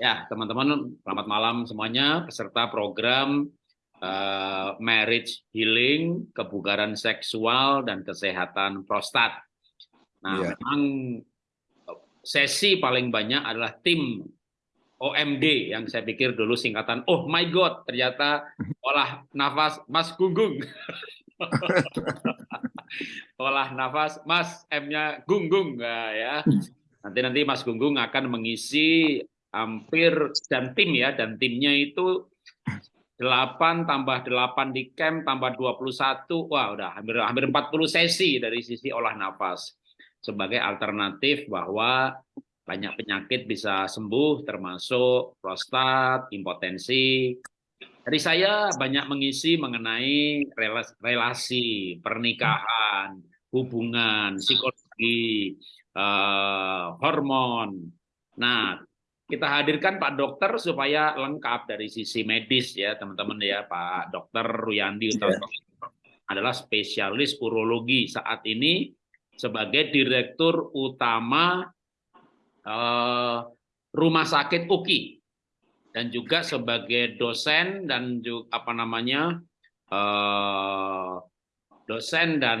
Ya, teman-teman, selamat malam semuanya. Peserta program uh, Marriage Healing, Kebugaran Seksual, dan Kesehatan Prostat. Nah, ya. memang sesi paling banyak adalah tim OMD yang saya pikir dulu singkatan oh my god ternyata olah nafas Mas Gunggung olah nafas Mas M-nya Gunggung nah, ya nanti nanti Mas Gunggung akan mengisi hampir dan tim ya dan timnya itu 8 tambah 8 di camp tambah 21 wah udah hampir hampir 40 sesi dari sisi olah nafas sebagai alternatif bahwa banyak penyakit bisa sembuh termasuk prostat, impotensi. Dari saya banyak mengisi mengenai relasi, pernikahan, hubungan, psikologi, eh, hormon. Nah, kita hadirkan Pak Dokter supaya lengkap dari sisi medis ya teman-teman ya Pak Dokter Ruyandi yeah. adalah spesialis urologi saat ini sebagai direktur utama uh, rumah sakit UKI dan juga sebagai dosen dan juga apa namanya uh, dosen dan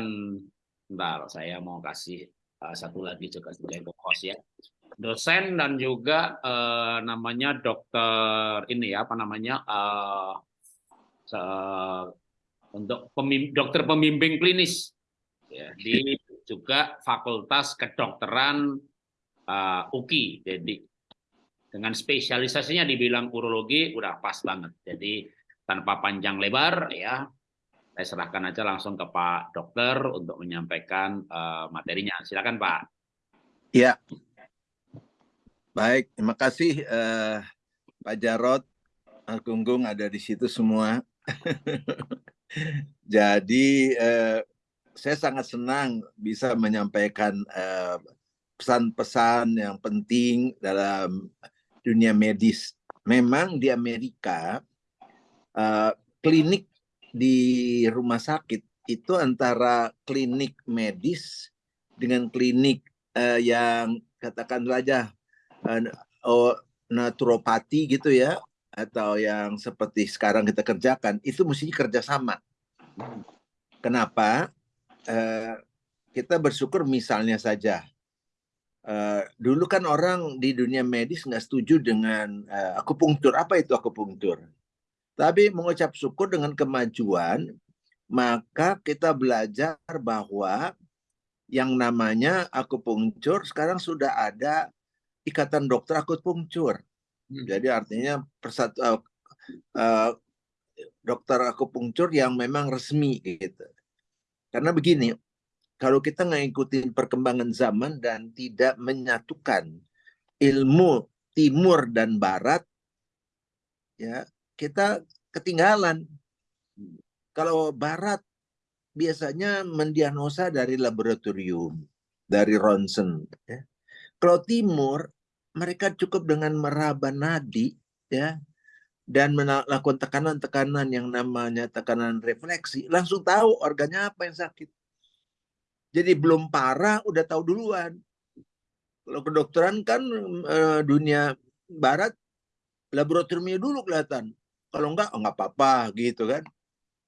bentar saya mau kasih uh, satu lagi juga sebagai host ya dosen dan juga uh, namanya dokter ini ya apa namanya uh, untuk pemim, dokter pembimbing klinis ya, di juga Fakultas Kedokteran uh, UKI. Jadi dengan spesialisasinya dibilang urologi udah pas banget. Jadi tanpa panjang lebar ya saya serahkan aja langsung ke Pak Dokter untuk menyampaikan uh, materinya. Silakan Pak. Ya, Baik, terima kasih uh, Pak Jarot, Gunggung ada di situ semua. Jadi uh, saya sangat senang bisa menyampaikan eh, pesan-pesan uh, yang penting dalam dunia medis. Memang di Amerika uh, klinik di rumah sakit itu antara klinik medis dengan klinik uh, yang katakan saja uh, naturopati gitu ya atau yang seperti sekarang kita kerjakan itu mesti kerjasama. Kenapa? Uh, kita bersyukur misalnya saja uh, dulu kan orang di dunia medis nggak setuju dengan uh, akupunktur. Apa itu akupunktur? Tapi mengucap syukur dengan kemajuan, maka kita belajar bahwa yang namanya akupunktur sekarang sudah ada ikatan dokter akupunktur. Hmm. Jadi artinya persatu uh, uh, dokter akupunktur yang memang resmi gitu. Karena begini, kalau kita ngikutin perkembangan zaman dan tidak menyatukan ilmu timur dan barat, ya kita ketinggalan. Kalau barat biasanya mendiagnosa dari laboratorium, dari ronsen, ya. Kalau timur, mereka cukup dengan meraba nadi, ya, dan melakukan tekanan-tekanan yang namanya tekanan refleksi, langsung tahu organnya apa yang sakit. Jadi belum parah, udah tahu duluan. Kalau kedokteran kan e, dunia barat, laboratoriumnya dulu kelihatan. Kalau enggak, oh enggak apa-apa gitu kan.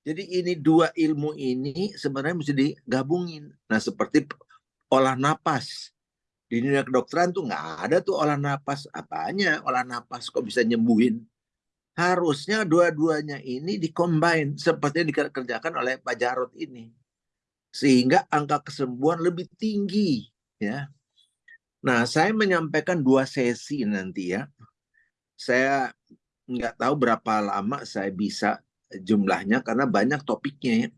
Jadi ini dua ilmu ini sebenarnya mesti digabungin. Nah seperti olah napas di dunia kedokteran tuh nggak ada tuh olah napas apanya olah napas kok bisa nyembuhin. Harusnya dua-duanya ini dikombin seperti yang dikerjakan oleh Pak Jarot ini. Sehingga angka kesembuhan lebih tinggi ya. Nah saya menyampaikan dua sesi nanti ya. Saya nggak tahu berapa lama saya bisa jumlahnya karena banyak topiknya ya.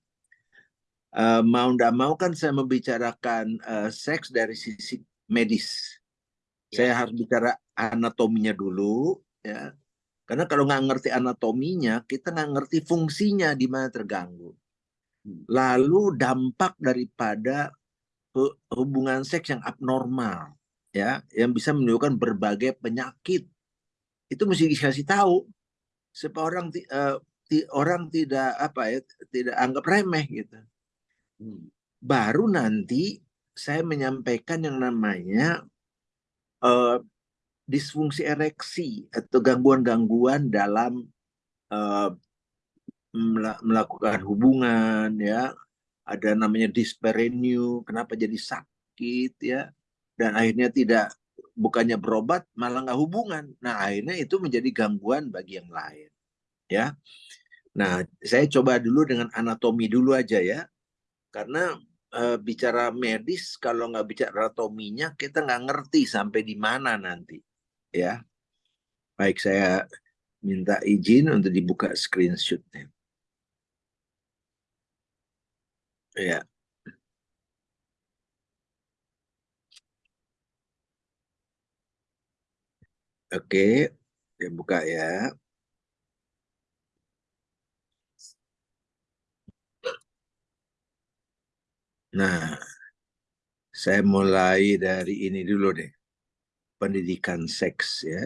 Uh, mau tidak mau kan saya membicarakan uh, seks dari sisi medis. Ya. Saya harus bicara anatominya dulu, ya. Karena kalau nggak ngerti anatominya, kita nggak ngerti fungsinya di mana terganggu. Hmm. Lalu dampak daripada hubungan seks yang abnormal, ya, yang bisa menimbulkan berbagai penyakit, itu mesti dikasih tahu supaya orang uh, orang tidak apa ya tidak anggap remeh gitu. Hmm. Baru nanti saya menyampaikan yang namanya uh, disfungsi ereksi atau gangguan-gangguan dalam uh, melakukan hubungan ya. Ada namanya disparenu kenapa jadi sakit ya. Dan akhirnya tidak bukannya berobat malah nggak hubungan. Nah akhirnya itu menjadi gangguan bagi yang lain ya. Nah saya coba dulu dengan anatomi dulu aja ya. Karena e, bicara medis kalau nggak bicara anatominya kita nggak ngerti sampai di mana nanti ya baik saya minta izin untuk dibuka screenshotnya Ya. Oke, saya buka ya. Nah, saya mulai dari ini dulu deh. Pendidikan seks ya.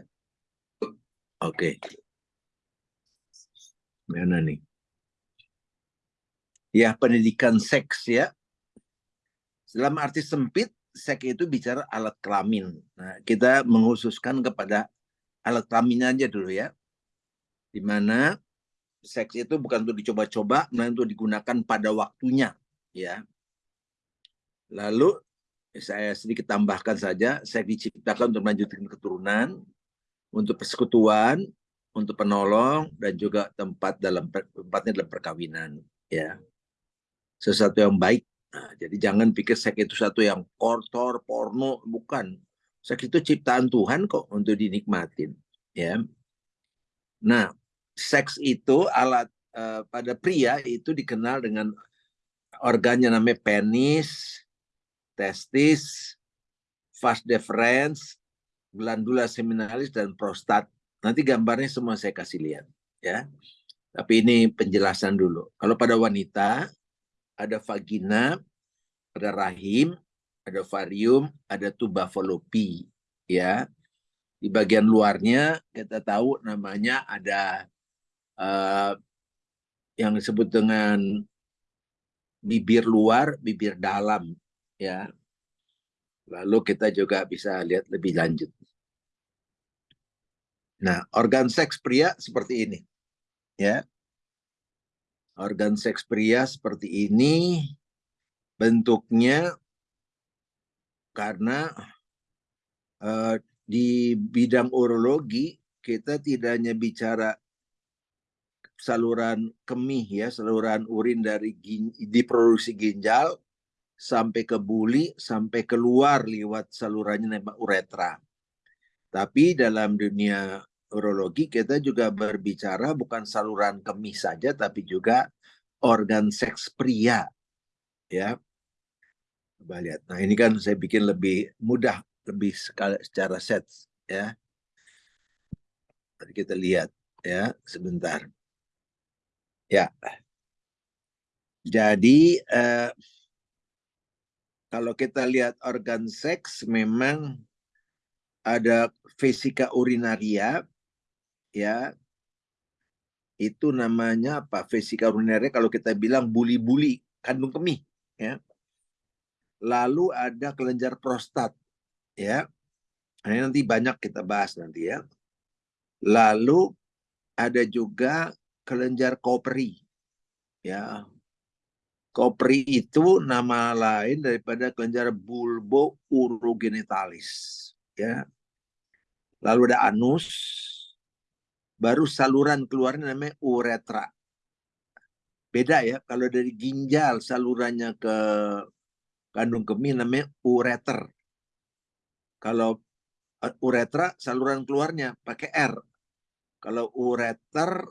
Oke. Mana nih? ya pendidikan seks ya. Dalam arti sempit, seks itu bicara alat kelamin. Nah, kita menghususkan kepada alat kelamin aja dulu ya. Di mana seks itu bukan untuk dicoba-coba, melainkan untuk digunakan pada waktunya, ya. Lalu saya sedikit tambahkan saja, seks diciptakan untuk melanjutkan keturunan, untuk persekutuan, untuk penolong dan juga tempat dalam tempatnya dalam perkawinan, ya sesuatu yang baik. Nah, jadi jangan pikir seks itu satu yang kotor, porno, bukan. Seks itu ciptaan Tuhan kok untuk dinikmatin, ya. Nah, seks itu alat uh, pada pria itu dikenal dengan organnya namanya penis, testis, vas deferens, glandula seminalis dan prostat. Nanti gambarnya semua saya kasih lihat, ya. Tapi ini penjelasan dulu. Kalau pada wanita, ada vagina, ada rahim, ada varium, ada tuba falopi, ya. Di bagian luarnya kita tahu namanya ada uh, yang disebut dengan bibir luar, bibir dalam, ya. Lalu kita juga bisa lihat lebih lanjut. Nah, organ seks pria seperti ini. Ya organ seks pria seperti ini bentuknya karena uh, di bidang urologi kita tidak hanya bicara saluran kemih ya, saluran urin dari gin, diproduksi ginjal sampai ke buli sampai keluar lewat salurannya namanya uretra. Tapi dalam dunia urologi kita juga berbicara bukan saluran kemih saja tapi juga organ seks pria. Ya. Coba lihat. Nah ini kan saya bikin lebih mudah lebih secara set ya. Mari kita lihat ya sebentar. Ya. Jadi eh, kalau kita lihat organ seks memang ada vesika urinaria ya. Itu namanya apa? Vesika urinaria kalau kita bilang buli-buli kandung kemih ya. Lalu ada kelenjar prostat ya. Nah, ini nanti banyak kita bahas nanti ya. Lalu ada juga kelenjar kopri ya kopri itu nama lain daripada kelenjar bulbo urogenitalis ya lalu ada anus baru saluran keluarnya namanya uretra. Beda ya, kalau dari ginjal salurannya ke kandung kemih namanya ureter. Kalau eh, uretra saluran keluarnya pakai R. Kalau ureter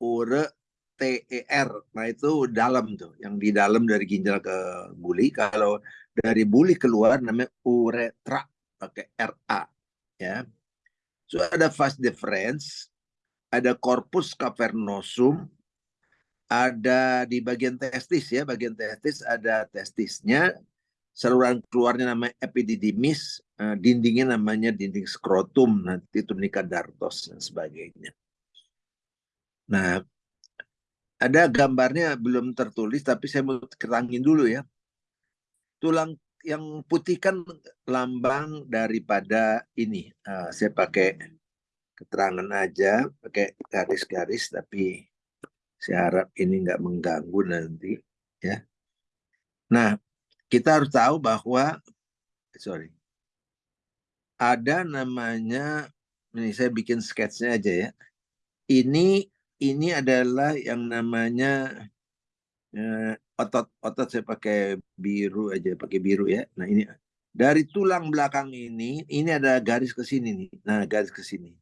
ure T E R. Nah itu dalam tuh, yang di dalam dari ginjal ke buli. Kalau dari buli keluar namanya uretra pakai R A ya. So ada fast difference, ada corpus cavernosum, ada di bagian testis ya, bagian testis ada testisnya, saluran keluarnya namanya epididymis, eh, dindingnya namanya dinding skrotum, nanti tunica dartos dan sebagainya. Nah, ada gambarnya belum tertulis, tapi saya mau kerangin dulu ya. Tulang yang putih kan lambang daripada ini. Uh, saya pakai keterangan aja, pakai garis-garis, tapi saya harap ini nggak mengganggu nanti, ya. Nah, kita harus tahu bahwa, sorry, ada namanya, ini saya bikin sketsnya aja ya. Ini ini adalah yang namanya eh, otot otot saya pakai biru aja, pakai biru ya. Nah ini dari tulang belakang ini, ini ada garis ke sini nih. Nah garis ke sini.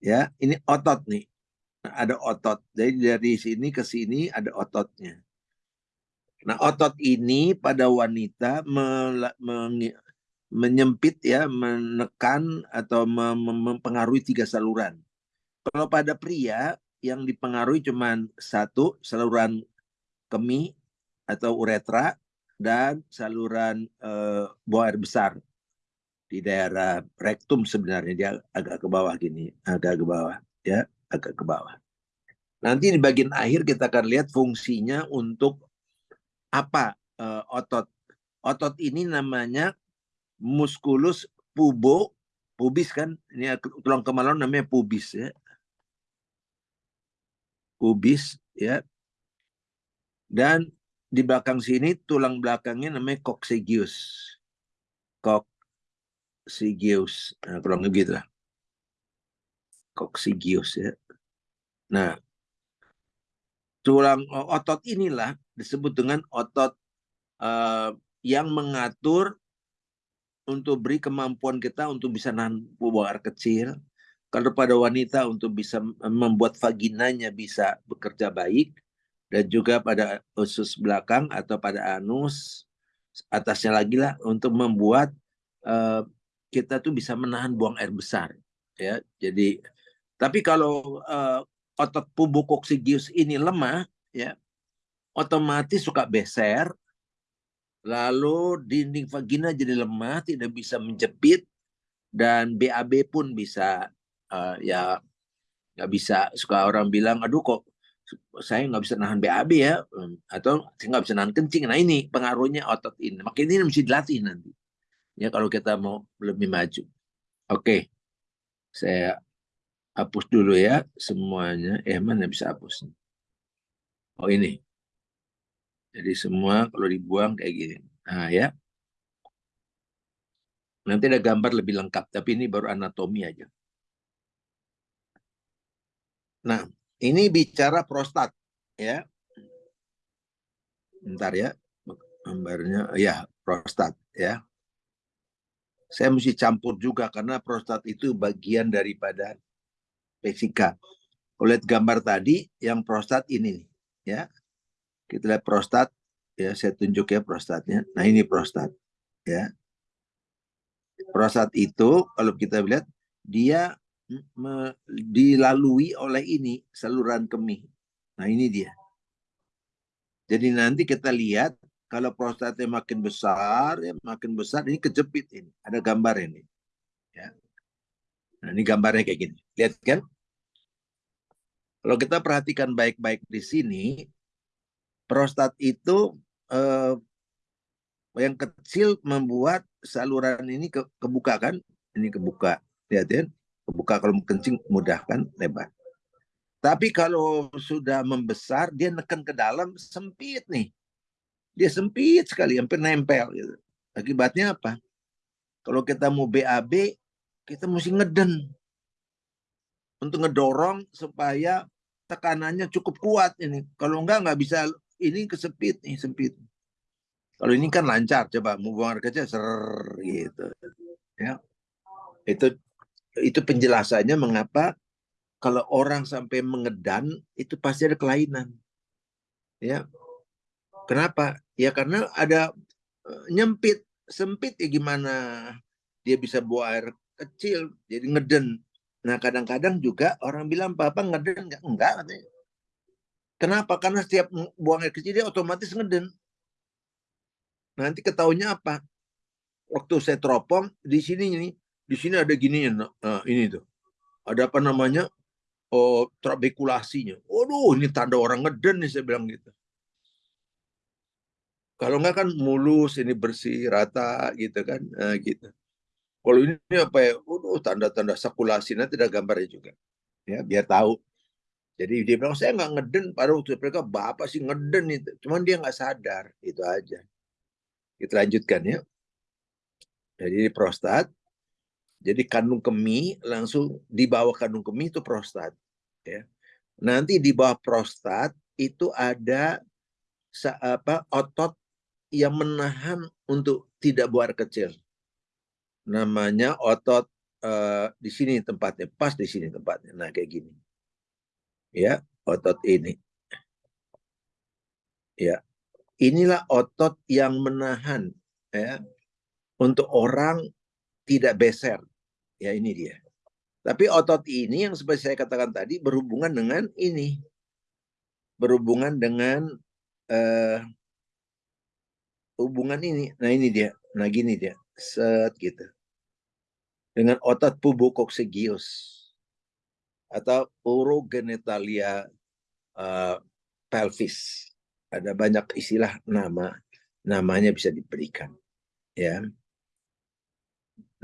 Ya, ini otot nih. Nah, ada otot. Jadi dari sini ke sini ada ototnya. Nah otot ini pada wanita menyempit ya, menekan atau mempengaruhi tiga saluran. Kalau pada pria yang dipengaruhi cuma satu saluran kemih atau uretra dan saluran uh, buang air besar di daerah rektum sebenarnya dia agak ke bawah gini, agak ke bawah ya, agak ke bawah. Nanti di bagian akhir kita akan lihat fungsinya untuk apa uh, otot. Otot ini namanya musculus pubo, pubis kan, ini tulang kemaluan namanya pubis ya pubis ya. Dan di belakang sini tulang belakangnya namanya coccygeus. Coccygeus. Nah, kurang lebih gitu lah. Coccygeus ya. Nah, tulang otot inilah disebut dengan otot uh, yang mengatur untuk beri kemampuan kita untuk bisa nahan buang air kecil, kalau pada wanita untuk bisa membuat vaginanya bisa bekerja baik dan juga pada usus belakang atau pada anus atasnya lagi lah untuk membuat uh, kita tuh bisa menahan buang air besar ya. Jadi tapi kalau uh, otot pubokoksigius ini lemah ya otomatis suka beser lalu dinding vagina jadi lemah tidak bisa menjepit dan BAB pun bisa uh, ya nggak bisa. Suka orang bilang aduh kok saya nggak bisa nahan BAB ya. Atau saya nggak bisa nahan kencing. Nah ini pengaruhnya otot ini. Makanya ini mesti dilatih nanti. Ya kalau kita mau lebih maju. Oke. Saya hapus dulu ya semuanya. Eh mana bisa hapus oh ini. Jadi semua kalau dibuang kayak gini. Nah ya. Nanti ada gambar lebih lengkap tapi ini baru anatomi aja Nah, ini bicara prostat ya. Bentar ya. Gambarnya ya, prostat ya. Saya mesti campur juga karena prostat itu bagian daripada. Kalau lihat gambar tadi yang prostat ini nih, ya. Kita lihat prostat ya, saya tunjuk ya prostatnya. Nah, ini prostat ya. Prostat itu kalau kita lihat dia dilalui oleh ini saluran kemih. Nah ini dia. Jadi nanti kita lihat kalau prostatnya makin besar, ya makin besar ini kejepit ini. Ada gambar ini. Ya. Nah ini gambarnya kayak gini. Lihat kan? Kalau kita perhatikan baik-baik di sini, prostat itu eh, yang kecil membuat saluran ini ke, kebuka kan? Ini kebuka. Lihat ya buka kalau kencing mudah kan lebar. Tapi kalau sudah membesar dia neken ke dalam sempit nih. Dia sempit sekali hampir nempel gitu. Akibatnya apa? Kalau kita mau BAB kita mesti ngeden untuk ngedorong supaya tekanannya cukup kuat ini. Kalau enggak nggak bisa ini kesepit nih sempit. Kalau ini kan lancar, coba mau buang air kecil ser gitu. Ya. Itu itu penjelasannya mengapa kalau orang sampai mengedan itu pasti ada kelainan. Ya. Kenapa? Ya karena ada eh, nyempit, sempit ya gimana dia bisa buang air kecil jadi ngeden. Nah, kadang-kadang juga orang bilang papa ngeden enggak? Enggak. Kenapa? Karena setiap buang air kecil dia otomatis ngeden. Nanti ketahunya apa? Waktu saya teropong di sini nih di sini ada gini nah, ini tuh ada apa namanya oh trabekulasinya waduh ini tanda orang ngeden nih saya bilang gitu Kalau enggak kan mulus, ini bersih, rata gitu kan, nah, gitu. Kalau ini apa ya, udah tanda-tanda sakulasi, nanti ada gambarnya juga. Ya, biar tahu. Jadi dia bilang, saya nggak ngeden, pada waktu mereka, Bapak sih ngeden itu. Cuman dia nggak sadar, itu aja. Kita lanjutkan ya. Jadi prostat, jadi kandung kemih langsung di bawah kandung kemih itu prostat. Ya. Nanti di bawah prostat itu ada apa otot yang menahan untuk tidak buang kecil. Namanya otot uh, di sini tempatnya, pas di sini tempatnya. Nah, kayak gini. Ya, otot ini. Ya. Inilah otot yang menahan ya untuk orang tidak beser. Ya, ini dia. Tapi otot ini yang seperti saya katakan tadi berhubungan dengan ini. Berhubungan dengan uh, hubungan ini. Nah ini dia. Nah gini dia. Set gitu. Dengan otot pubococcygiosis atau urogenitalia uh, pelvis. Ada banyak istilah nama. Namanya bisa diberikan. Ya.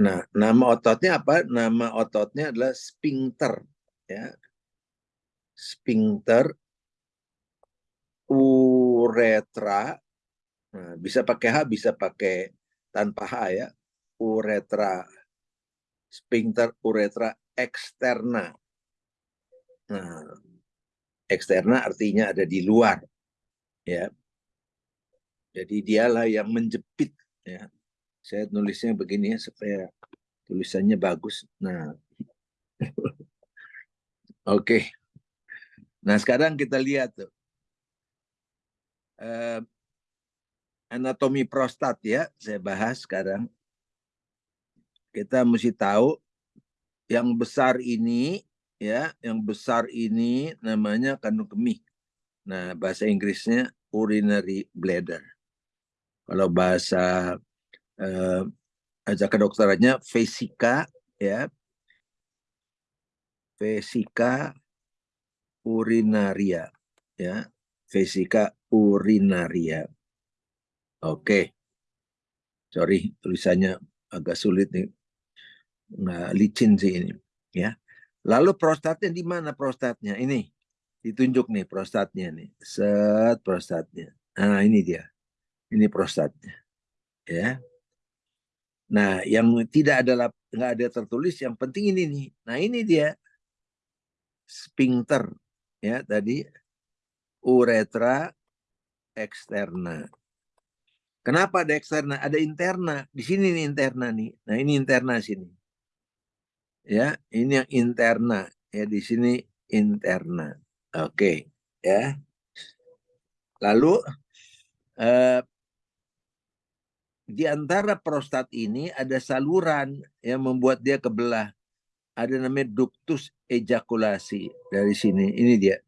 Nah, nama ototnya apa? Nama ototnya adalah sphincter. Ya. Sphincter uretra Nah, bisa pakai H, bisa pakai tanpa H ya. Uretra, sphincter uretra eksterna. Nah, eksterna artinya ada di luar. Ya. Jadi dialah yang menjepit. Ya. Saya nulisnya begini ya supaya tulisannya bagus. Nah, oke. Okay. Nah sekarang kita lihat tuh. Uh, anatomi prostat ya, saya bahas sekarang. Kita mesti tahu yang besar ini ya, yang besar ini namanya kandung kemih. Nah, bahasa Inggrisnya urinary bladder. Kalau bahasa eh, aja kedokterannya vesika ya. Vesika urinaria ya. Vesika urinaria. Oke. Sorry, tulisannya agak sulit nih. Nggak licin sih ini. ya. Lalu prostatnya di mana prostatnya? Ini. Ditunjuk nih prostatnya nih. Set prostatnya. Nah, ini dia. Ini prostatnya. Ya. Nah, yang tidak ada nggak ada tertulis yang penting ini nih. Nah, ini dia. Sphincter ya tadi uretra eksterna. Kenapa ada eksterna? Ada interna. Di sini nih interna nih. Nah ini interna sini. Ya, ini yang interna. Ya di sini interna. Oke, ya. Lalu eh, di antara prostat ini ada saluran yang membuat dia kebelah. Ada namanya ductus ejakulasi dari sini. Ini dia.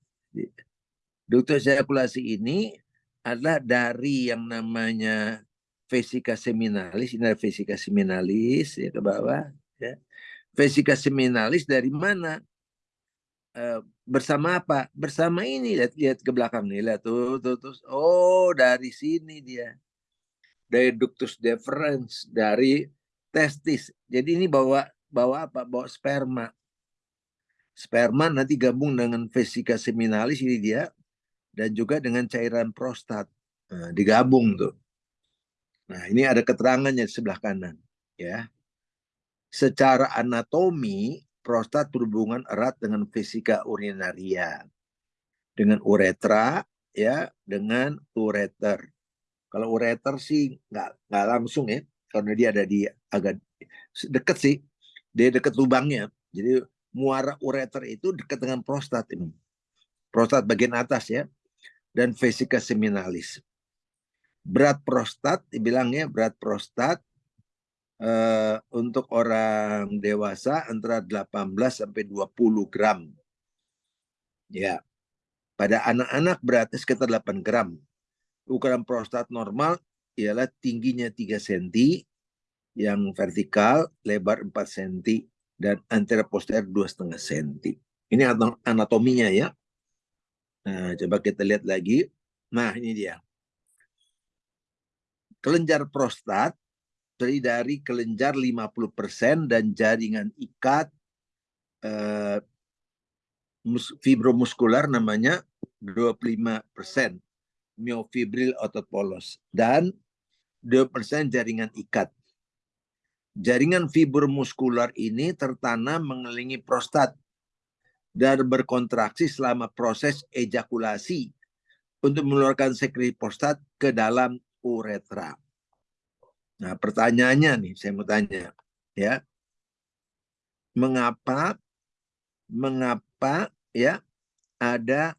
Ductus ejakulasi ini adalah dari yang namanya vesika seminalis, ini adalah vesika seminalis ya ke bawah. Ya. Vesika seminalis dari mana? E, bersama apa? Bersama ini lihat lihat ke belakang nih lihat tuh tuh tuh oh dari sini dia dari ductus deferens dari testis. Jadi ini bawa bawa apa? Bawa sperma. Sperma nanti gabung dengan vesika seminalis ini dia dan juga dengan cairan prostat. Nah, digabung tuh. Nah, ini ada keterangannya di sebelah kanan, ya. Secara anatomi, prostat berhubungan erat dengan fisika urinaria. Dengan uretra, ya, dengan ureter. Kalau ureter sih nggak nggak langsung ya, karena dia ada di agak dekat sih, dia dekat lubangnya. Jadi muara ureter itu dekat dengan prostat ini. Prostat bagian atas ya dan vesika seminalis. Berat prostat, dibilangnya berat prostat uh, untuk orang dewasa antara 18 sampai 20 gram. Ya. Pada anak-anak beratnya sekitar 8 gram. Ukuran prostat normal ialah tingginya 3 cm, yang vertikal lebar 4 cm dan antara posterior 2,5 cm. Ini anatominya ya. Nah, coba kita lihat lagi. Nah, ini dia. kelenjar prostat terdiri dari kelenjar 50% dan jaringan ikat eh, fibromuskular namanya 25% miofibril otot polos dan 2% jaringan ikat. Jaringan fibromuskular ini tertanam mengelilingi prostat dan berkontraksi selama proses ejakulasi untuk mengeluarkan sekreti prostat ke dalam uretra. Nah, pertanyaannya nih, saya mau tanya, ya, mengapa, mengapa, ya, ada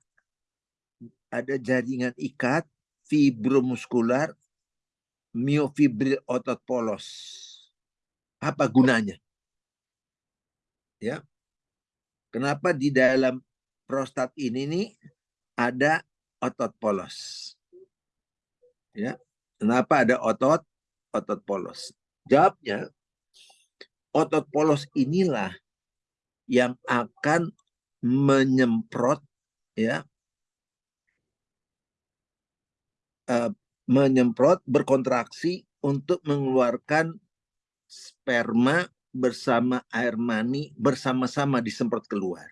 ada jaringan ikat fibromuskular miofibril otot polos. Apa gunanya? Ya. Kenapa di dalam prostat ini nih ada otot polos? Ya. Kenapa ada otot otot polos? Jawabnya, otot polos inilah yang akan menyemprot ya uh, menyemprot berkontraksi untuk mengeluarkan sperma bersama air mani bersama-sama disemprot keluar.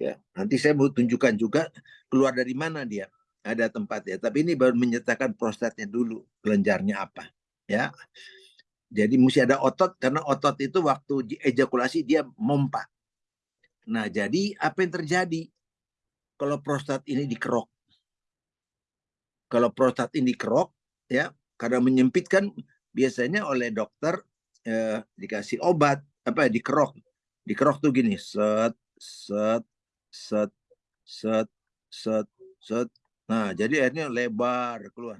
Ya, nanti saya mau tunjukkan juga keluar dari mana dia. Ada tempat ya, tapi ini baru menyertakan prostatnya dulu, kelenjarnya apa ya. Jadi mesti ada otot karena otot itu waktu ejakulasi dia mompa. Nah, jadi apa yang terjadi kalau prostat ini dikerok? Kalau prostat ini dikerok ya, karena menyempitkan biasanya oleh dokter eh, dikasih obat apa ya dikerok. Dikerok tuh gini, set set set set set set. Nah, jadi akhirnya lebar keluar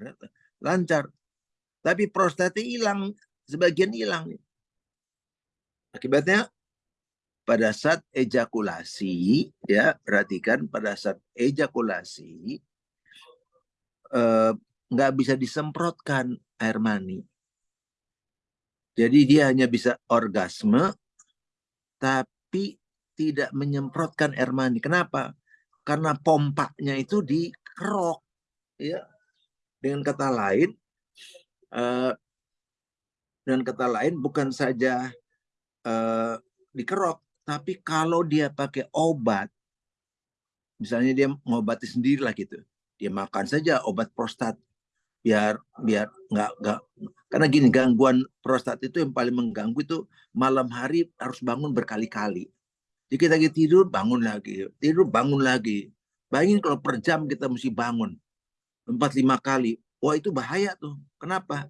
lancar. Tapi prostatnya hilang, sebagian hilang. Akibatnya pada saat ejakulasi, ya perhatikan pada saat ejakulasi eh, nggak bisa disemprotkan air mani. Jadi dia hanya bisa orgasme, tapi tidak menyemprotkan air mani. Kenapa? Karena pompanya itu dikerok. Ya. Dengan kata lain, uh, dengan kata lain bukan saja uh, dikerok, tapi kalau dia pakai obat, misalnya dia ngobati sendiri lah gitu, dia makan saja obat prostat. Biar biar nggak nggak karena gini gangguan prostat itu yang paling mengganggu itu malam hari harus bangun berkali-kali. Jadi kita lagi tidur bangun lagi. Tidur bangun lagi. Bayangin kalau per jam kita mesti bangun empat lima kali. Wah itu bahaya tuh. Kenapa?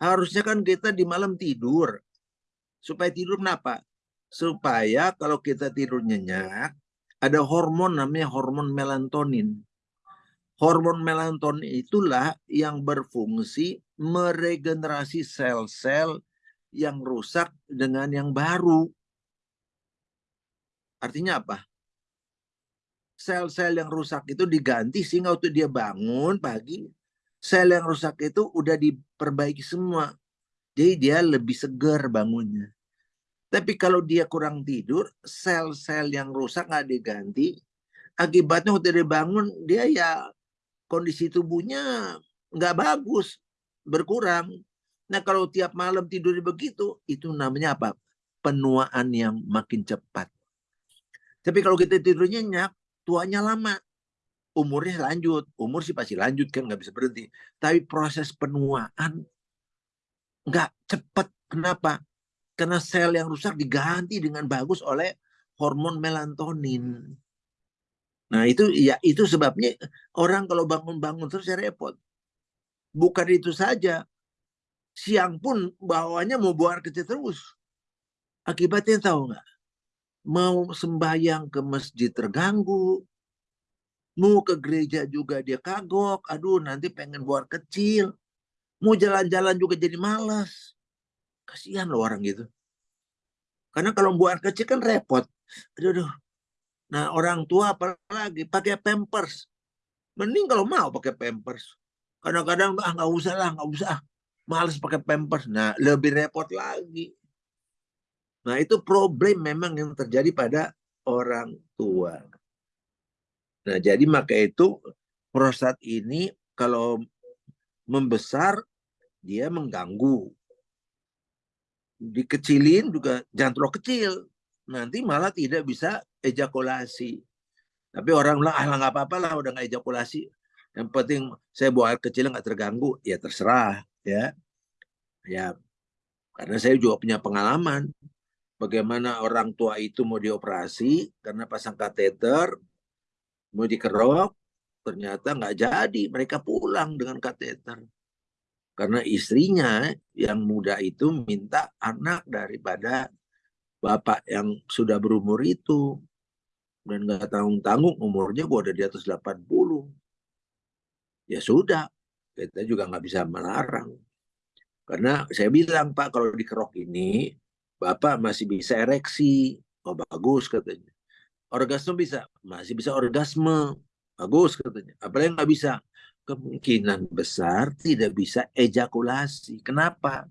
Harusnya kan kita di malam tidur. Supaya tidur kenapa? Supaya kalau kita tidur nyenyak, ada hormon namanya hormon melatonin. Hormon melatonin itulah yang berfungsi meregenerasi sel-sel yang rusak dengan yang baru. Artinya apa? Sel-sel yang rusak itu diganti sehingga waktu dia bangun pagi, sel yang rusak itu udah diperbaiki semua. Jadi dia lebih segar bangunnya. Tapi kalau dia kurang tidur, sel-sel yang rusak nggak diganti, akibatnya waktu dia bangun, dia ya kondisi tubuhnya nggak bagus, berkurang. Nah kalau tiap malam tidur begitu, itu namanya apa? Penuaan yang makin cepat. Tapi kalau kita tidur nyenyak, tuanya lama umurnya lanjut. Umur sih pasti lanjut kan, nggak bisa berhenti. Tapi proses penuaan nggak cepat. Kenapa? Karena sel yang rusak diganti dengan bagus oleh hormon melatonin. Nah itu ya itu sebabnya orang kalau bangun-bangun terus ya repot. Bukan itu saja, siang pun bawahnya mau buang kecil terus. Akibatnya tahu nggak? Mau sembahyang ke masjid terganggu, Mau ke gereja juga dia kagok. Aduh nanti pengen buat kecil. Mau jalan-jalan juga jadi malas. Kasihan loh orang gitu. Karena kalau buat kecil kan repot. Aduh, aduh. Nah orang tua apalagi pakai pampers. Mending kalau mau pakai pampers. Kadang-kadang ah nggak usah lah, nggak usah. Males pakai pampers. Nah lebih repot lagi. Nah itu problem memang yang terjadi pada orang tua. Nah, jadi maka itu prostat ini kalau membesar dia mengganggu. Dikecilin juga terlalu kecil. Nanti malah tidak bisa ejakulasi. Tapi orang bilang, ah nggak apa-apa lah udah nggak ejakulasi. Yang penting saya buat air kecil nggak terganggu. Ya terserah ya. Ya karena saya juga punya pengalaman. Bagaimana orang tua itu mau dioperasi karena pasang kateter, mau dikerok, ternyata nggak jadi. Mereka pulang dengan kateter. Karena istrinya yang muda itu minta anak daripada bapak yang sudah berumur itu. Dan nggak tanggung-tanggung umurnya gua udah di atas 80. Ya sudah, kita juga nggak bisa melarang. Karena saya bilang, Pak, kalau dikerok ini, Bapak masih bisa ereksi. Oh, bagus katanya. Orgasme bisa? Masih bisa orgasme. Bagus katanya. Apalagi nggak bisa? kemungkinan besar tidak bisa ejakulasi. Kenapa?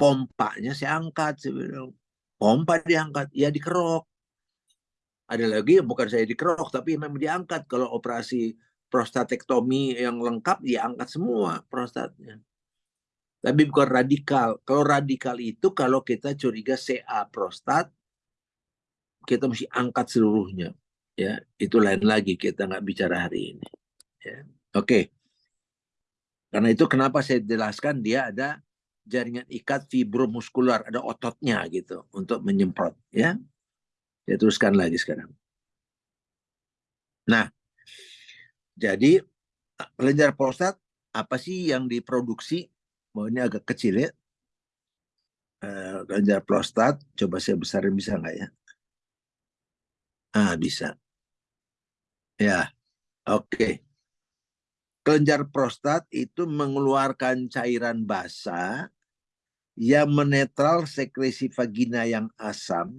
Pompanya saya angkat. Saya pompa diangkat, ya dikerok. Ada lagi bukan saya dikerok, tapi memang diangkat. Kalau operasi prostatektomi yang lengkap, diangkat semua prostatnya. Tapi bukan radikal. Kalau radikal itu kalau kita curiga CA prostat, kita mesti angkat seluruhnya. Ya, itu lain lagi kita nggak bicara hari ini. Ya. Oke. Okay. Karena itu kenapa saya jelaskan dia ada jaringan ikat fibromuskular, ada ototnya gitu untuk menyemprot ya. Saya teruskan lagi sekarang. Nah, jadi kelenjar prostat apa sih yang diproduksi? Mau ini agak kecil ya. Kelenjar prostat, coba saya besarin bisa nggak ya? Ah, bisa. Ya, oke. Okay kelenjar prostat itu mengeluarkan cairan basah yang menetral sekresi vagina yang asam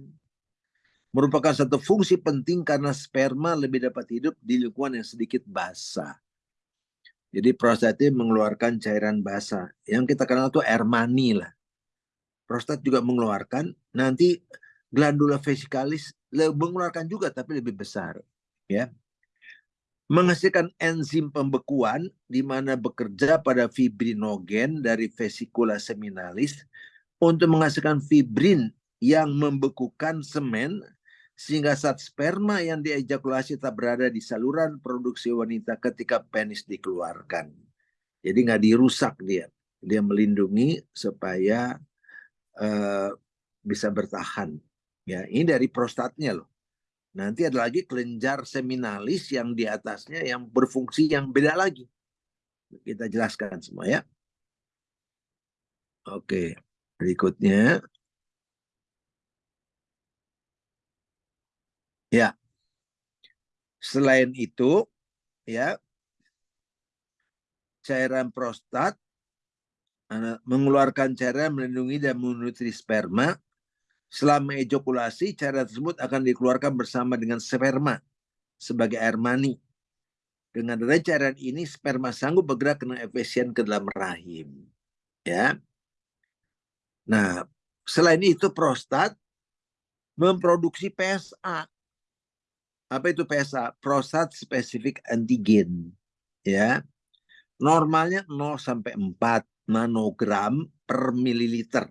merupakan satu fungsi penting karena sperma lebih dapat hidup di lingkungan yang sedikit basah. Jadi prostat itu mengeluarkan cairan basah. Yang kita kenal itu air mani lah. Prostat juga mengeluarkan, nanti glandula vesikalis mengeluarkan juga tapi lebih besar. Ya, menghasilkan enzim pembekuan di mana bekerja pada fibrinogen dari vesikula seminalis untuk menghasilkan fibrin yang membekukan semen sehingga saat sperma yang diejakulasi tak berada di saluran produksi wanita ketika penis dikeluarkan. Jadi nggak dirusak dia. Dia melindungi supaya uh, bisa bertahan. Ya, ini dari prostatnya loh. Nanti ada lagi kelenjar seminalis yang di atasnya yang berfungsi yang beda lagi. Kita jelaskan semua ya. Oke, berikutnya. Ya. Selain itu, ya, cairan prostat mengeluarkan cairan melindungi dan menutri sperma Selama ejakulasi, cairan tersebut akan dikeluarkan bersama dengan sperma sebagai air mani. Dengan adanya cairan ini, sperma sanggup bergerak dengan efisien ke dalam rahim. Ya. Nah, selain itu prostat memproduksi PSA. Apa itu PSA? Prostat Specific Antigen. Ya. Normalnya 0 sampai 4 nanogram per mililiter.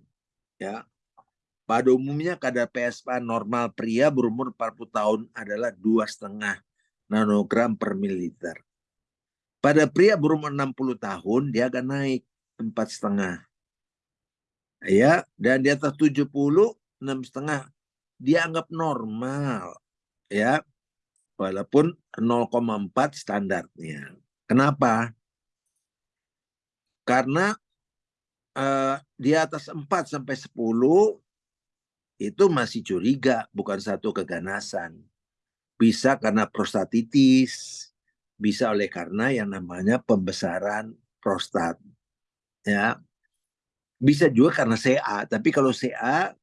Ya, pada umumnya kadar PSA normal pria berumur 40 tahun adalah dua setengah nanogram per mililiter. Pada pria berumur 60 tahun dia akan naik empat setengah. Ya, dan di atas 70 enam setengah dianggap normal. Ya, walaupun 0,4 standarnya. Kenapa? Karena uh, di atas 4 sampai 10 itu masih curiga, bukan satu keganasan. Bisa karena prostatitis, bisa oleh karena yang namanya pembesaran prostat. Ya. Bisa juga karena CA, tapi kalau CA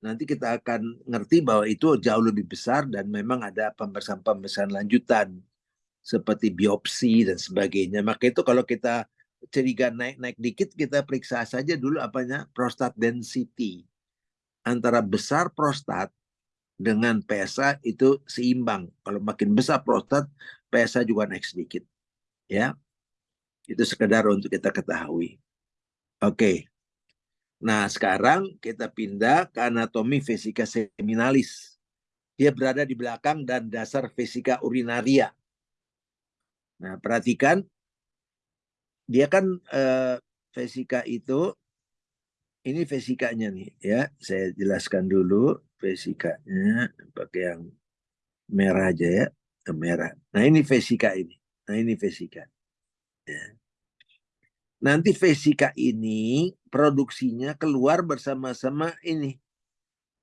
nanti kita akan ngerti bahwa itu jauh lebih besar dan memang ada pembesaran-pembesaran lanjutan seperti biopsi dan sebagainya. Maka itu kalau kita curiga naik-naik dikit kita periksa saja dulu apanya prostat density antara besar prostat dengan PSA itu seimbang. Kalau makin besar prostat, PSA juga naik sedikit. Ya, itu sekedar untuk kita ketahui. Oke. Nah, sekarang kita pindah ke anatomi vesika seminalis. Dia berada di belakang dan dasar vesika urinaria. Nah, perhatikan dia kan eh, vesika itu ini vesikanya nih ya. Saya jelaskan dulu vesikanya pakai yang merah aja ya, merah. Nah, ini vesika ini. Nah, ini vesika. Ya. Nanti vesika ini produksinya keluar bersama-sama ini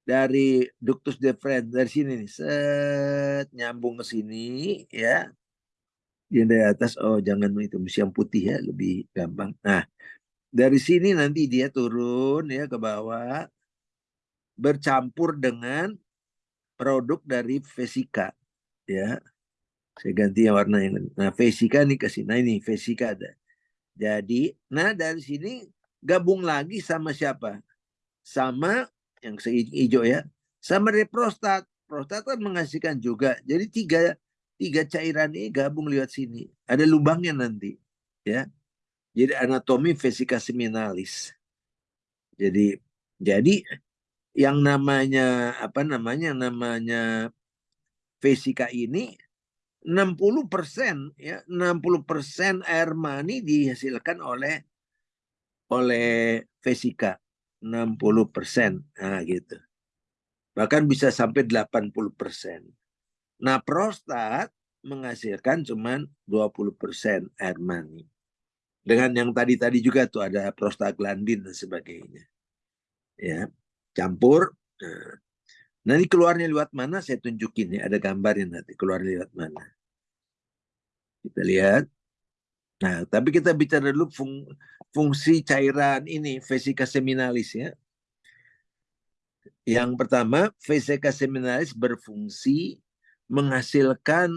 dari ductus deferens dari sini nih set nyambung ke sini ya yang dari atas oh jangan itu yang putih ya lebih gampang nah dari sini nanti dia turun ya ke bawah bercampur dengan produk dari vesika ya saya ganti yang warna yang nah vesika nih ke sini nah ini vesika ada jadi, nah dari sini gabung lagi sama siapa? Sama yang hijau ya, sama dari prostat. Prostat kan menghasilkan juga. Jadi tiga tiga cairan ini gabung lewat sini. Ada lubangnya nanti, ya. Jadi anatomi vesika seminalis. Jadi jadi yang namanya apa namanya namanya vesika ini 60 persen ya 60 persen air mani dihasilkan oleh oleh vesika 60 persen nah gitu. Bahkan bisa sampai 80 persen. Nah prostat menghasilkan cuman 20 persen air mani dengan yang tadi tadi juga tuh ada prostaglandin dan sebagainya ya campur nah, Nanti keluarnya lewat mana saya tunjukin ya. Ada gambarnya nanti keluar lewat mana. Kita lihat. Nah, tapi kita bicara dulu fung, fungsi cairan ini, vesika seminalis ya. Yang pertama, vesika seminalis berfungsi menghasilkan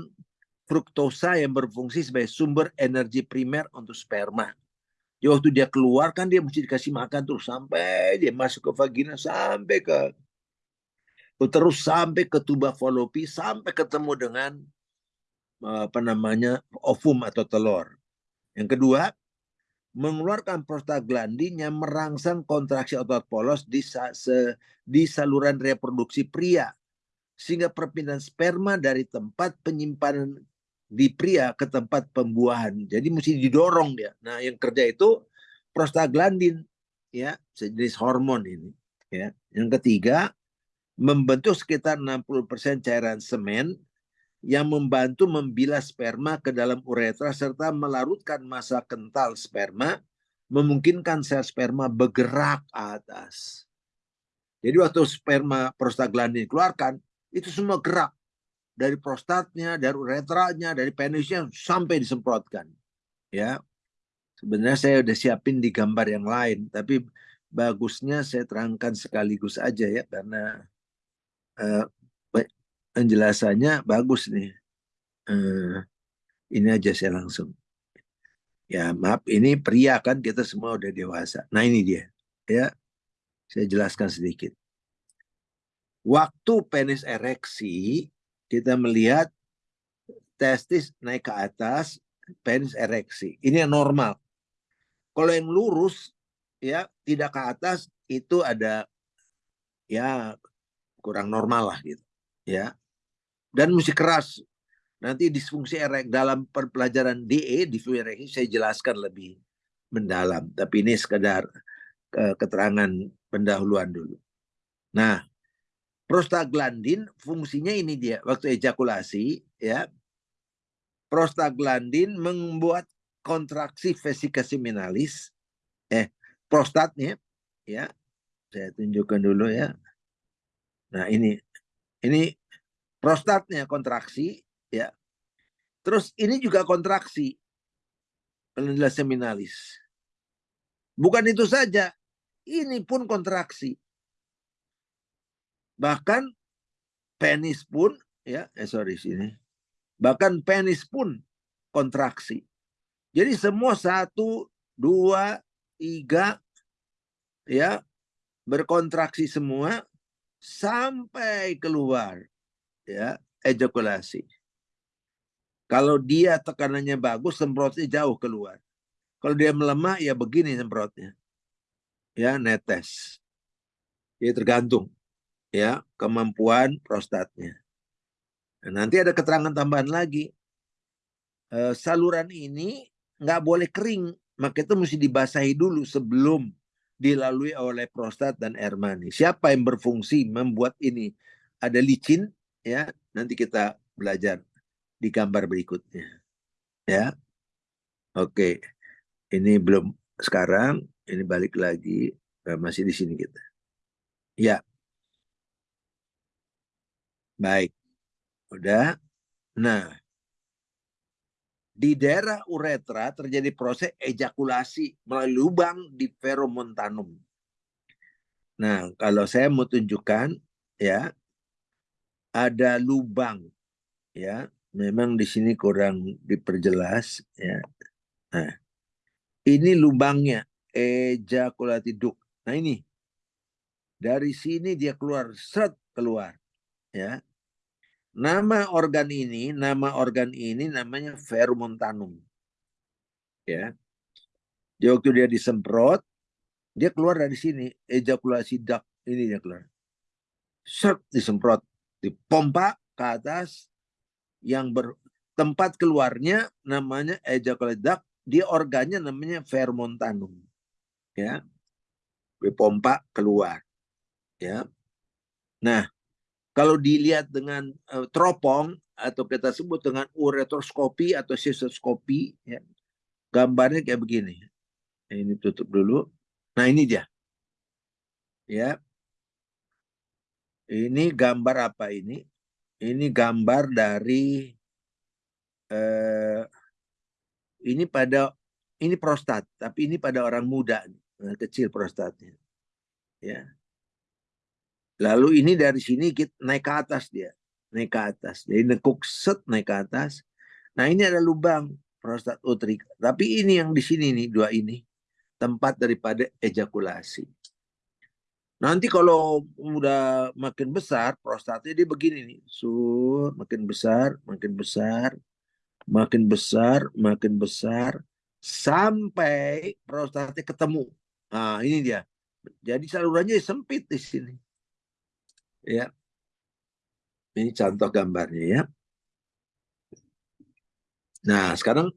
fruktosa yang berfungsi sebagai sumber energi primer untuk sperma. Jadi waktu dia keluar kan dia mesti dikasih makan terus sampai dia masuk ke vagina sampai ke terus sampai ke tuba falopi sampai ketemu dengan apa namanya ovum atau telur. Yang kedua, mengeluarkan prostaglandin yang merangsang kontraksi otot polos di, di saluran reproduksi pria sehingga perpindahan sperma dari tempat penyimpanan di pria ke tempat pembuahan. Jadi mesti didorong dia. Nah, yang kerja itu prostaglandin ya, sejenis hormon ini, ya. Yang ketiga, membentuk sekitar 60% cairan semen yang membantu membilas sperma ke dalam uretra serta melarutkan masa kental sperma, memungkinkan sel sperma bergerak atas. Jadi waktu sperma prostaglandin dikeluarkan, itu semua gerak. Dari prostatnya, dari uretranya, dari penisnya, sampai disemprotkan. Ya, Sebenarnya saya udah siapin di gambar yang lain, tapi bagusnya saya terangkan sekaligus aja ya, karena uh, penjelasannya bagus nih. Uh, ini aja saya langsung. Ya maaf, ini pria kan kita semua udah dewasa. Nah ini dia. Ya, saya jelaskan sedikit. Waktu penis ereksi, kita melihat testis naik ke atas, penis ereksi. Ini yang normal. Kalau yang lurus, ya tidak ke atas, itu ada ya kurang normal lah gitu. Ya, dan mesti keras. Nanti disfungsi erek dalam pelajaran DE di ereksi saya jelaskan lebih mendalam. Tapi ini sekedar keterangan pendahuluan dulu. Nah, prostaglandin fungsinya ini dia waktu ejakulasi ya. Prostaglandin membuat kontraksi vesika seminalis eh prostatnya ya. Saya tunjukkan dulu ya. Nah, ini ini prostatnya kontraksi ya terus ini juga kontraksi penelitian seminalis bukan itu saja ini pun kontraksi bahkan penis pun ya eh sorry sini bahkan penis pun kontraksi jadi semua satu dua tiga ya berkontraksi semua sampai keluar ya ejakulasi. Kalau dia tekanannya bagus, semprotnya jauh keluar. Kalau dia melemah, ya begini semprotnya. ya netes. Jadi tergantung ya kemampuan prostatnya. Nah, nanti ada keterangan tambahan lagi. E, saluran ini nggak boleh kering, maka itu mesti dibasahi dulu sebelum dilalui oleh prostat dan air mani. Siapa yang berfungsi membuat ini? Ada licin, ya. Nanti kita belajar di gambar berikutnya. Ya. Oke. Ini belum sekarang, ini balik lagi eh, masih di sini kita. Ya. Baik. Udah. Nah, di daerah uretra terjadi proses ejakulasi melalui lubang di feromontanum. Nah, kalau saya mau tunjukkan ya ada lubang ya, memang di sini kurang diperjelas ya. Nah, ini lubangnya ejakulasi duct. Nah, ini dari sini dia keluar seret keluar ya Nama organ ini, nama organ ini namanya fermentanum. Ya. Jadi waktu dia disemprot, dia keluar dari sini, ejakulasi duct ini dia keluar. Set disemprot, dipompa ke atas yang bertempat keluarnya namanya ejakulasi duct, dia organnya namanya fermentanum. Ya. Dipompa keluar. Ya. Nah, kalau dilihat dengan uh, teropong atau kita sebut dengan uretroskopi atau sistoskopi, ya, gambarnya kayak begini. Nah, ini tutup dulu. Nah ini dia. Ya. Ini gambar apa ini? Ini gambar dari eh, ini pada ini prostat, tapi ini pada orang muda, kecil prostatnya. Ya. Lalu ini dari sini kita naik ke atas dia. Naik ke atas. Jadi nekuk set naik ke atas. Nah ini ada lubang prostat utrik. Tapi ini yang di sini nih, dua ini. Tempat daripada ejakulasi. Nanti kalau udah makin besar, prostatnya dia begini nih. Sur, makin besar, makin besar, makin besar, makin besar. Sampai prostatnya ketemu. Nah ini dia. Jadi salurannya sempit di sini. Ya. Ini contoh gambarnya ya. Nah, sekarang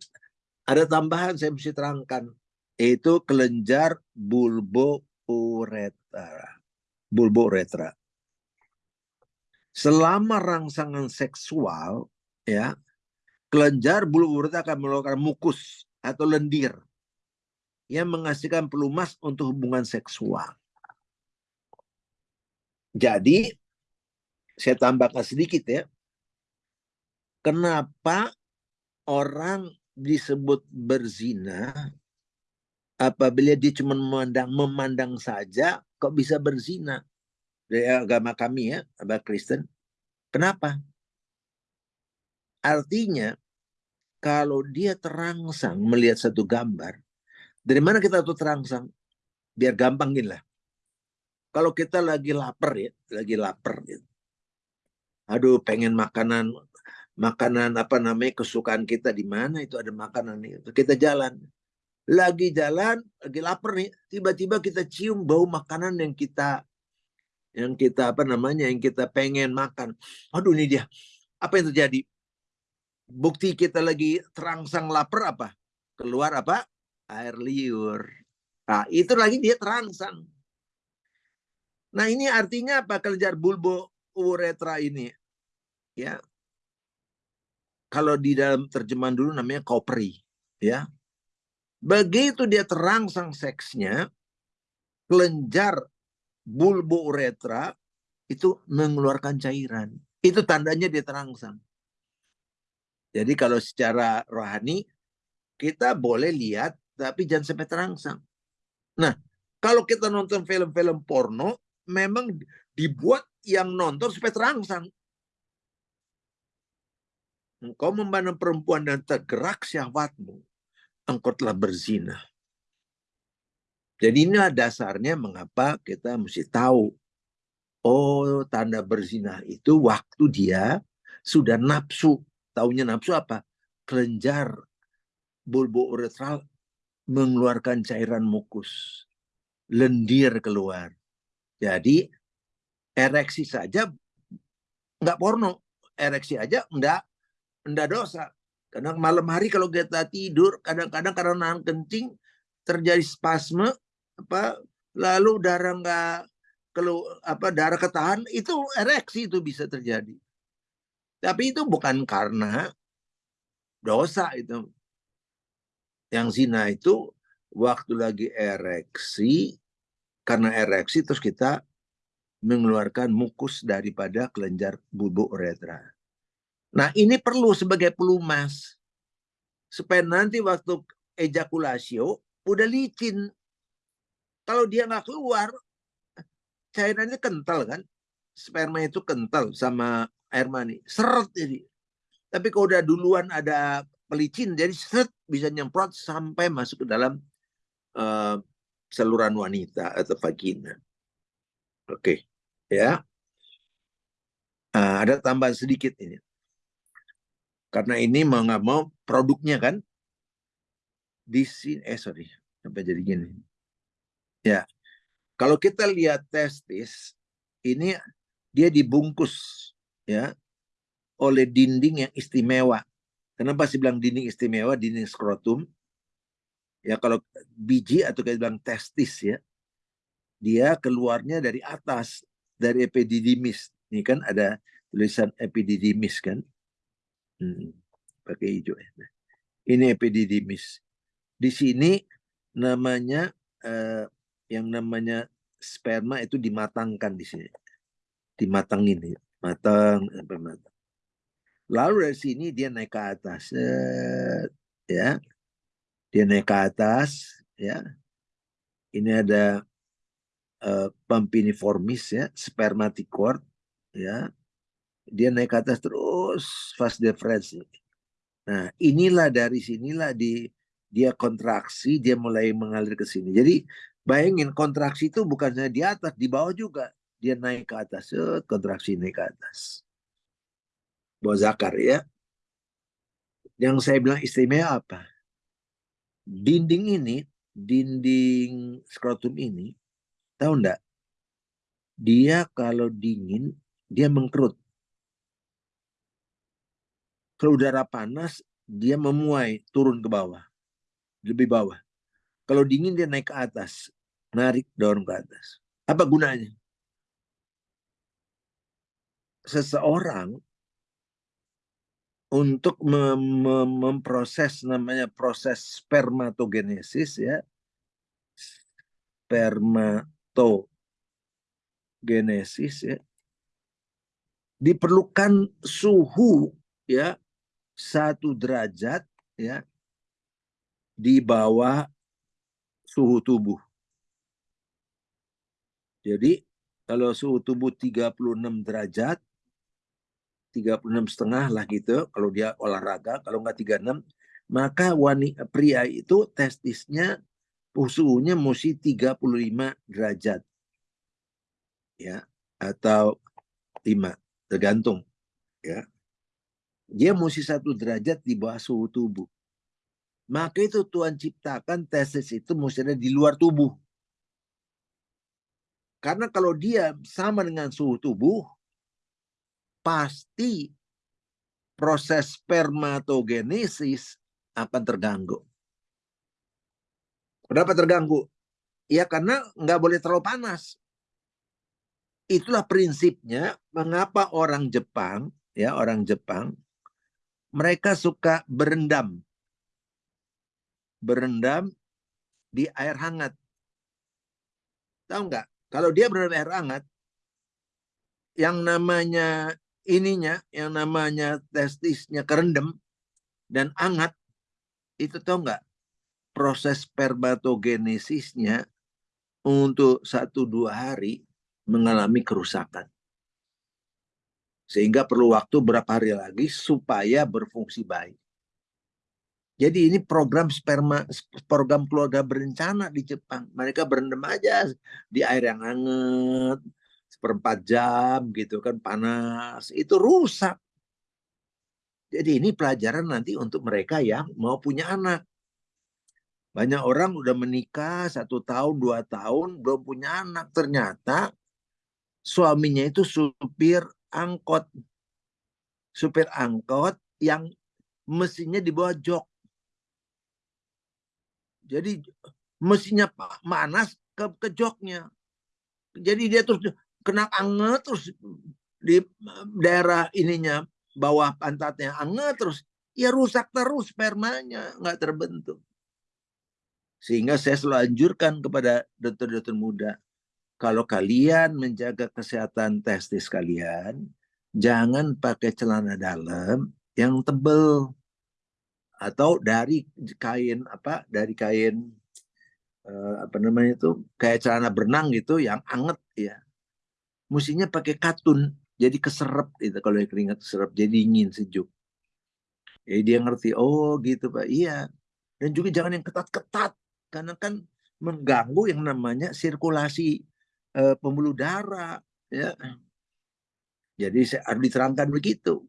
ada tambahan saya mesti terangkan. Itu kelenjar bulbo uretra. Bulbo uretra. Selama rangsangan seksual, ya, kelenjar bulbo uretra akan melakukan mukus atau lendir yang menghasilkan pelumas untuk hubungan seksual. Jadi saya tambahkan sedikit ya. Kenapa orang disebut berzina? Apabila dia cuma memandang memandang saja kok bisa berzina? Dari agama kami ya agama Kristen. Kenapa? Artinya kalau dia terangsang melihat satu gambar dari mana kita tuh terangsang? Biar gampang gini lah kalau kita lagi lapar ya, lagi lapar gitu. Aduh, pengen makanan makanan apa namanya kesukaan kita di mana itu ada makanan itu. Kita jalan. Lagi jalan, lagi lapar nih, tiba-tiba kita cium bau makanan yang kita yang kita apa namanya yang kita pengen makan. Aduh ini dia. Apa yang terjadi? Bukti kita lagi terangsang lapar apa? Keluar apa? Air liur. Nah, itu lagi dia terangsang. Nah ini artinya apa kelenjar bulbo uretra ini? Ya, kalau di dalam terjemahan dulu namanya kopri, ya. Begitu dia terangsang seksnya, kelenjar bulbo uretra itu mengeluarkan cairan. Itu tandanya dia terangsang. Jadi kalau secara rohani kita boleh lihat tapi jangan sampai terangsang. Nah, kalau kita nonton film-film porno memang dibuat yang nonton supaya terangsang. Engkau memandang perempuan dan tergerak syahwatmu, engkau telah berzina. Jadi ini dasarnya mengapa kita mesti tahu. Oh, tanda berzina itu waktu dia sudah nafsu. Taunya nafsu apa? Kelenjar bulbo uretral mengeluarkan cairan mukus. lendir keluar. Jadi ereksi saja nggak porno, ereksi aja enggak enggak dosa. Karena malam hari kalau kita tidur, kadang-kadang karena nahan kencing terjadi spasme, apa lalu darah nggak kalau apa darah ketahan itu ereksi itu bisa terjadi. Tapi itu bukan karena dosa itu. Yang zina itu waktu lagi ereksi, karena ereksi terus kita mengeluarkan mukus daripada kelenjar bubuk uretra. Nah ini perlu sebagai pelumas. Supaya nanti waktu ejakulasio udah licin. Kalau dia nggak keluar, cairannya kental kan. Sperma itu kental sama air mani. Seret jadi. Tapi kalau udah duluan ada pelicin, jadi seret bisa nyemprot sampai masuk ke dalam uh, saluran wanita atau vagina. Oke, okay. ya. Uh, ada tambahan sedikit ini. Karena ini mau nggak mau produknya kan di sini. Eh sorry, sampai jadi gini. Ya, kalau kita lihat testis ini dia dibungkus ya oleh dinding yang istimewa. Kenapa sih bilang dinding istimewa, dinding skrotum? Ya kalau biji atau kayak bilang testis ya, dia keluarnya dari atas, dari epididymis. Ini kan ada tulisan epididymis kan. Hmm, pakai hijau ya. Nah, ini epididymis. Di sini namanya eh, yang namanya sperma itu dimatangkan di sini. Dimatangin ya. Matang sampai matang. Lalu dari sini dia naik ke atas. ya dia naik ke atas ya. Ini ada uh, pampiniformis ya spermaticord ya. Dia naik ke atas terus fast deferens nah inilah dari sinilah di dia kontraksi dia mulai mengalir ke sini. Jadi bayangin kontraksi itu bukannya di atas di bawah juga. Dia naik ke atas kontraksi naik ke atas. Bawah zakar ya. Yang saya bilang istimewa apa dinding ini, dinding skrotum ini, tahu enggak? Dia kalau dingin, dia mengkerut. Kalau udara panas, dia memuai, turun ke bawah. Lebih bawah. Kalau dingin, dia naik ke atas. Narik, dorong ke atas. Apa gunanya? Seseorang untuk mem mem memproses namanya proses spermatogenesis ya spermatogenesis ya diperlukan suhu ya satu derajat ya di bawah suhu tubuh. Jadi kalau suhu tubuh 36 derajat 36 setengah lah gitu kalau dia olahraga kalau nggak 36 maka wanita pria itu testisnya suhunya mesti 35 derajat. Ya atau 5 tergantung ya. Dia mesti satu derajat di bawah suhu tubuh. Maka itu Tuhan ciptakan testis itu mesti ada di luar tubuh. Karena kalau dia sama dengan suhu tubuh pasti proses spermatogenesis akan terganggu. Kenapa terganggu? Ya karena nggak boleh terlalu panas. Itulah prinsipnya mengapa orang Jepang, ya orang Jepang, mereka suka berendam. Berendam di air hangat. Tahu nggak? Kalau dia berendam air hangat, yang namanya ininya yang namanya testisnya kerendam dan hangat itu tau nggak proses spermatogenesisnya untuk satu dua hari mengalami kerusakan sehingga perlu waktu berapa hari lagi supaya berfungsi baik. Jadi ini program sperma program keluarga berencana di Jepang. Mereka berendam aja di air yang hangat, seperempat jam gitu kan panas itu rusak jadi ini pelajaran nanti untuk mereka yang mau punya anak Banyak orang udah menikah satu tahun, dua tahun, belum punya anak. Ternyata suaminya itu supir angkot. Supir angkot yang mesinnya di bawah jok. Jadi mesinnya panas ke, ke joknya. Jadi dia terus kena anget terus di daerah ininya bawah pantatnya anget terus ya rusak terus spermanya nggak terbentuk. Sehingga saya selalu anjurkan kepada dokter-dokter muda kalau kalian menjaga kesehatan testis kalian jangan pakai celana dalam yang tebel. Atau dari kain apa dari kain eh, apa namanya itu kayak celana berenang gitu yang anget ya mestinya pakai katun jadi keserap itu kalau keringat serap jadi dingin sejuk. Jadi dia ngerti oh gitu pak. Iya. Dan juga jangan yang ketat-ketat karena kan mengganggu yang namanya sirkulasi uh, pembuluh darah ya. Jadi harus diterangkan begitu.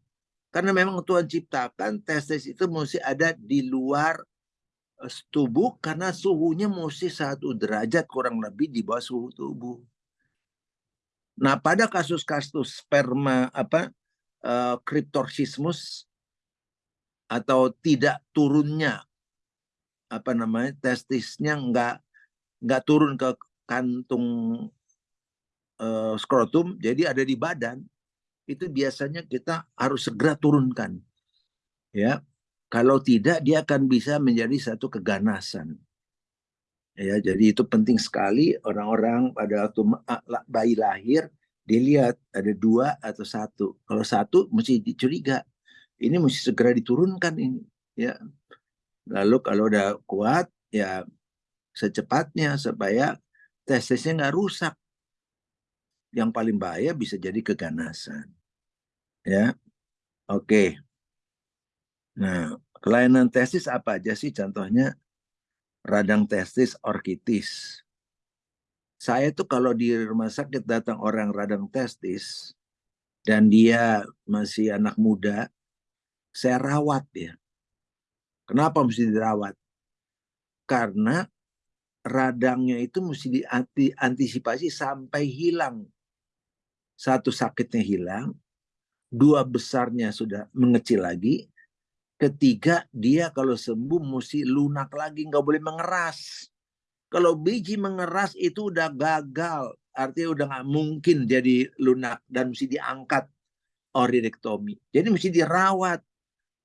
Karena memang Tuhan ciptakan testis itu mesti ada di luar eh, tubuh karena suhunya mesti satu derajat kurang lebih di bawah suhu tubuh Nah, pada kasus-kasus sperma apa uh, atau tidak turunnya apa namanya testisnya nggak nggak turun ke kantung uh, skrotum, jadi ada di badan itu biasanya kita harus segera turunkan, ya. Kalau tidak dia akan bisa menjadi satu keganasan. Ya, jadi itu penting sekali orang-orang pada waktu bayi lahir dilihat ada dua atau satu. Kalau satu mesti dicuriga. Ini mesti segera diturunkan ini. Ya. Lalu kalau udah kuat ya secepatnya supaya testisnya nggak rusak. Yang paling bahaya bisa jadi keganasan. Ya, oke. Nah, kelainan testis apa aja sih contohnya? Radang testis orkitis. Saya tuh kalau di rumah sakit datang orang radang testis dan dia masih anak muda, saya rawat ya. Kenapa mesti dirawat? Karena radangnya itu mesti diantisipasi sampai hilang. Satu sakitnya hilang, dua besarnya sudah mengecil lagi, Ketiga, dia kalau sembuh mesti lunak lagi, nggak boleh mengeras. Kalau biji mengeras itu udah gagal, artinya udah nggak mungkin jadi lunak dan mesti diangkat oridektomi. Jadi mesti dirawat,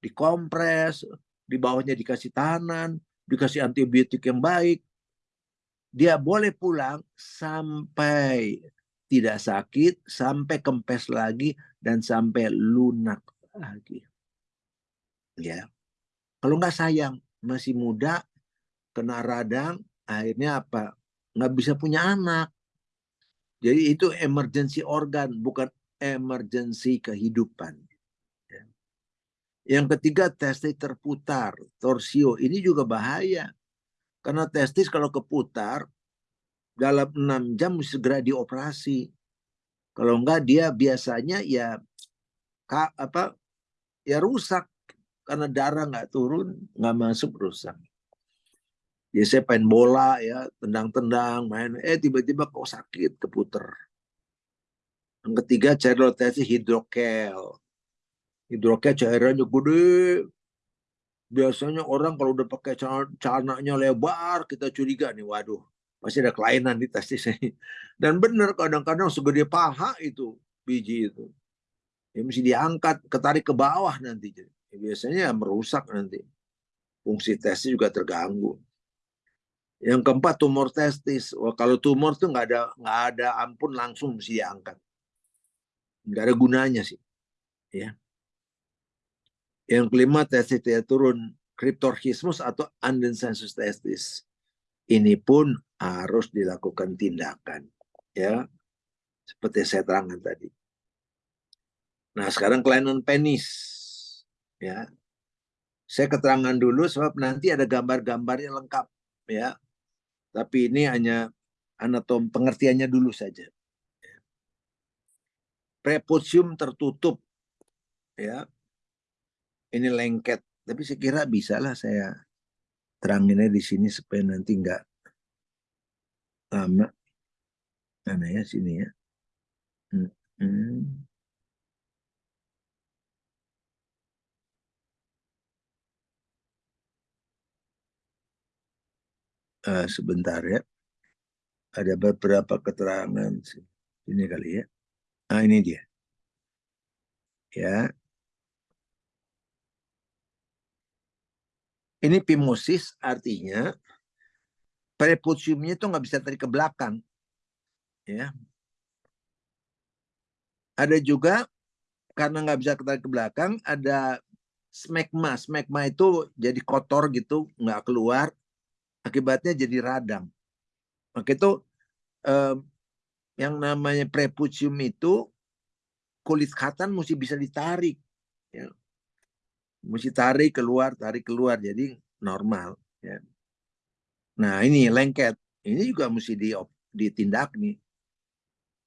dikompres, di bawahnya dikasih tanan, dikasih antibiotik yang baik. Dia boleh pulang sampai tidak sakit, sampai kempes lagi, dan sampai lunak lagi ya. Kalau nggak sayang masih muda kena radang akhirnya apa? Nggak bisa punya anak. Jadi itu emergency organ bukan emergency kehidupan. Ya. yang ketiga testis terputar torsio. Ini juga bahaya. Karena testis kalau keputar dalam enam jam segera dioperasi. Kalau enggak dia biasanya ya apa ya rusak karena darah nggak turun nggak masuk rusak ya saya main bola ya tendang-tendang main. Eh tiba-tiba kok sakit keputer. Yang ketiga cairan rotasi hidrokel. Hidrokel cairannya gede. Biasanya orang kalau udah pakai celananya lebar kita curiga nih waduh pasti ada kelainan di testis ini dan benar kadang-kadang segede paha itu biji itu. Ya mesti diangkat ketarik ke bawah nanti biasanya merusak nanti. Fungsi testis juga terganggu. Yang keempat tumor testis. Wah, kalau tumor tuh nggak ada nggak ada ampun langsung mesti diangkat. Nggak ada gunanya sih. Ya. Yang kelima testis turun kriptorchismus atau undensensus testis. Ini pun harus dilakukan tindakan. Ya, seperti saya terangkan tadi. Nah, sekarang kelainan penis ya saya keterangan dulu sebab nanti ada gambar-gambarnya lengkap ya tapi ini hanya anatom pengertiannya dulu saja prepucium tertutup ya ini lengket tapi saya kira bisa lah saya teranginnya di sini supaya nanti nggak lama. Mana ya sini ya. Hmm. Hmm. Uh, sebentar ya. Ada beberapa keterangan ini kali ya. Nah ini dia. Ya. Ini pimosis artinya prepuciumnya itu nggak bisa tarik ke belakang. Ya. Ada juga karena nggak bisa tarik ke belakang, ada smegma. Smegma itu jadi kotor gitu, nggak keluar. Akibatnya jadi radang. Maka itu eh, yang namanya prepucium itu kulit khatan mesti bisa ditarik. Ya mesti tarik keluar, tarik keluar, jadi normal. Ya. Nah ini lengket, ini juga mesti di, ditindak nih.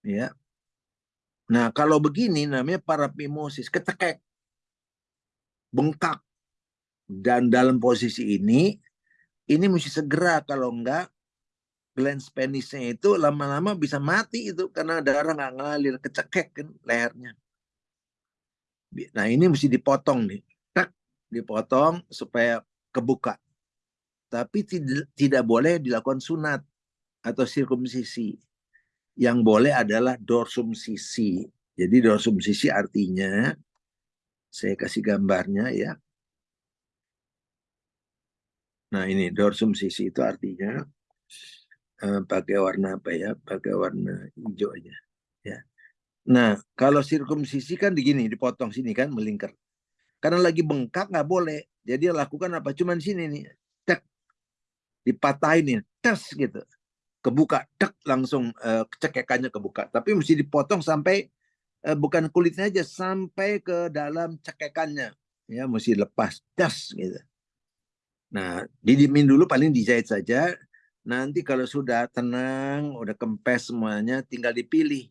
Ya. Nah kalau begini namanya parapimosis, ketekek, bengkak, dan dalam posisi ini, ini mesti segera kalau enggak glans penisnya itu lama-lama bisa mati itu karena darah nggak ngalir kecekek kan lehernya. Nah ini mesti dipotong nih dipotong supaya kebuka. Tapi tidak boleh dilakukan sunat atau sirkumsisi. Yang boleh adalah dorsum sisi. Jadi dorsum sisi artinya, saya kasih gambarnya ya. Nah ini dorsum sisi itu artinya uh, pakai warna apa ya? Pakai warna hijau aja. Ya. Nah kalau sirkumsisi kan begini, dipotong sini kan melingkar. Karena lagi bengkak nggak boleh. Jadi lakukan apa? Cuman sini nih, tek, dipatahin nih, tes gitu, kebuka, tek langsung uh, cekekannya kebuka. Tapi mesti dipotong sampai uh, bukan kulitnya aja, sampai ke dalam cekekannya, ya mesti lepas, tes gitu. Nah, didimin dulu paling dijahit saja. Nanti kalau sudah tenang, udah kempes semuanya, tinggal dipilih.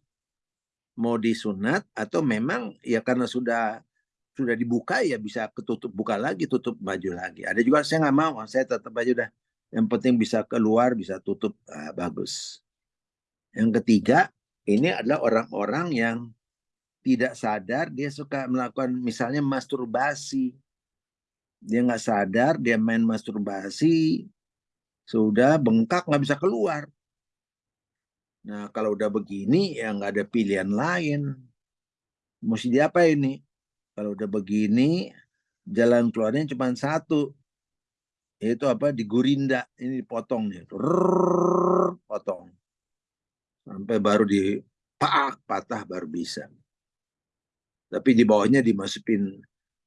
Mau disunat atau memang ya karena sudah sudah dibuka ya bisa ketutup buka lagi tutup baju lagi. Ada juga saya nggak mau saya tetap aja udah. Yang penting bisa keluar bisa tutup ah, bagus. Yang ketiga ini adalah orang-orang yang tidak sadar dia suka melakukan misalnya masturbasi dia nggak sadar dia main masturbasi sudah bengkak nggak bisa keluar nah kalau udah begini ya nggak ada pilihan lain mesti diapa ini kalau udah begini, jalan keluarnya cuma satu. Yaitu apa? Digurinda. Ini dipotong nih. Rrrr, potong. Sampai baru di pak patah baru bisa. Tapi di bawahnya dimasukin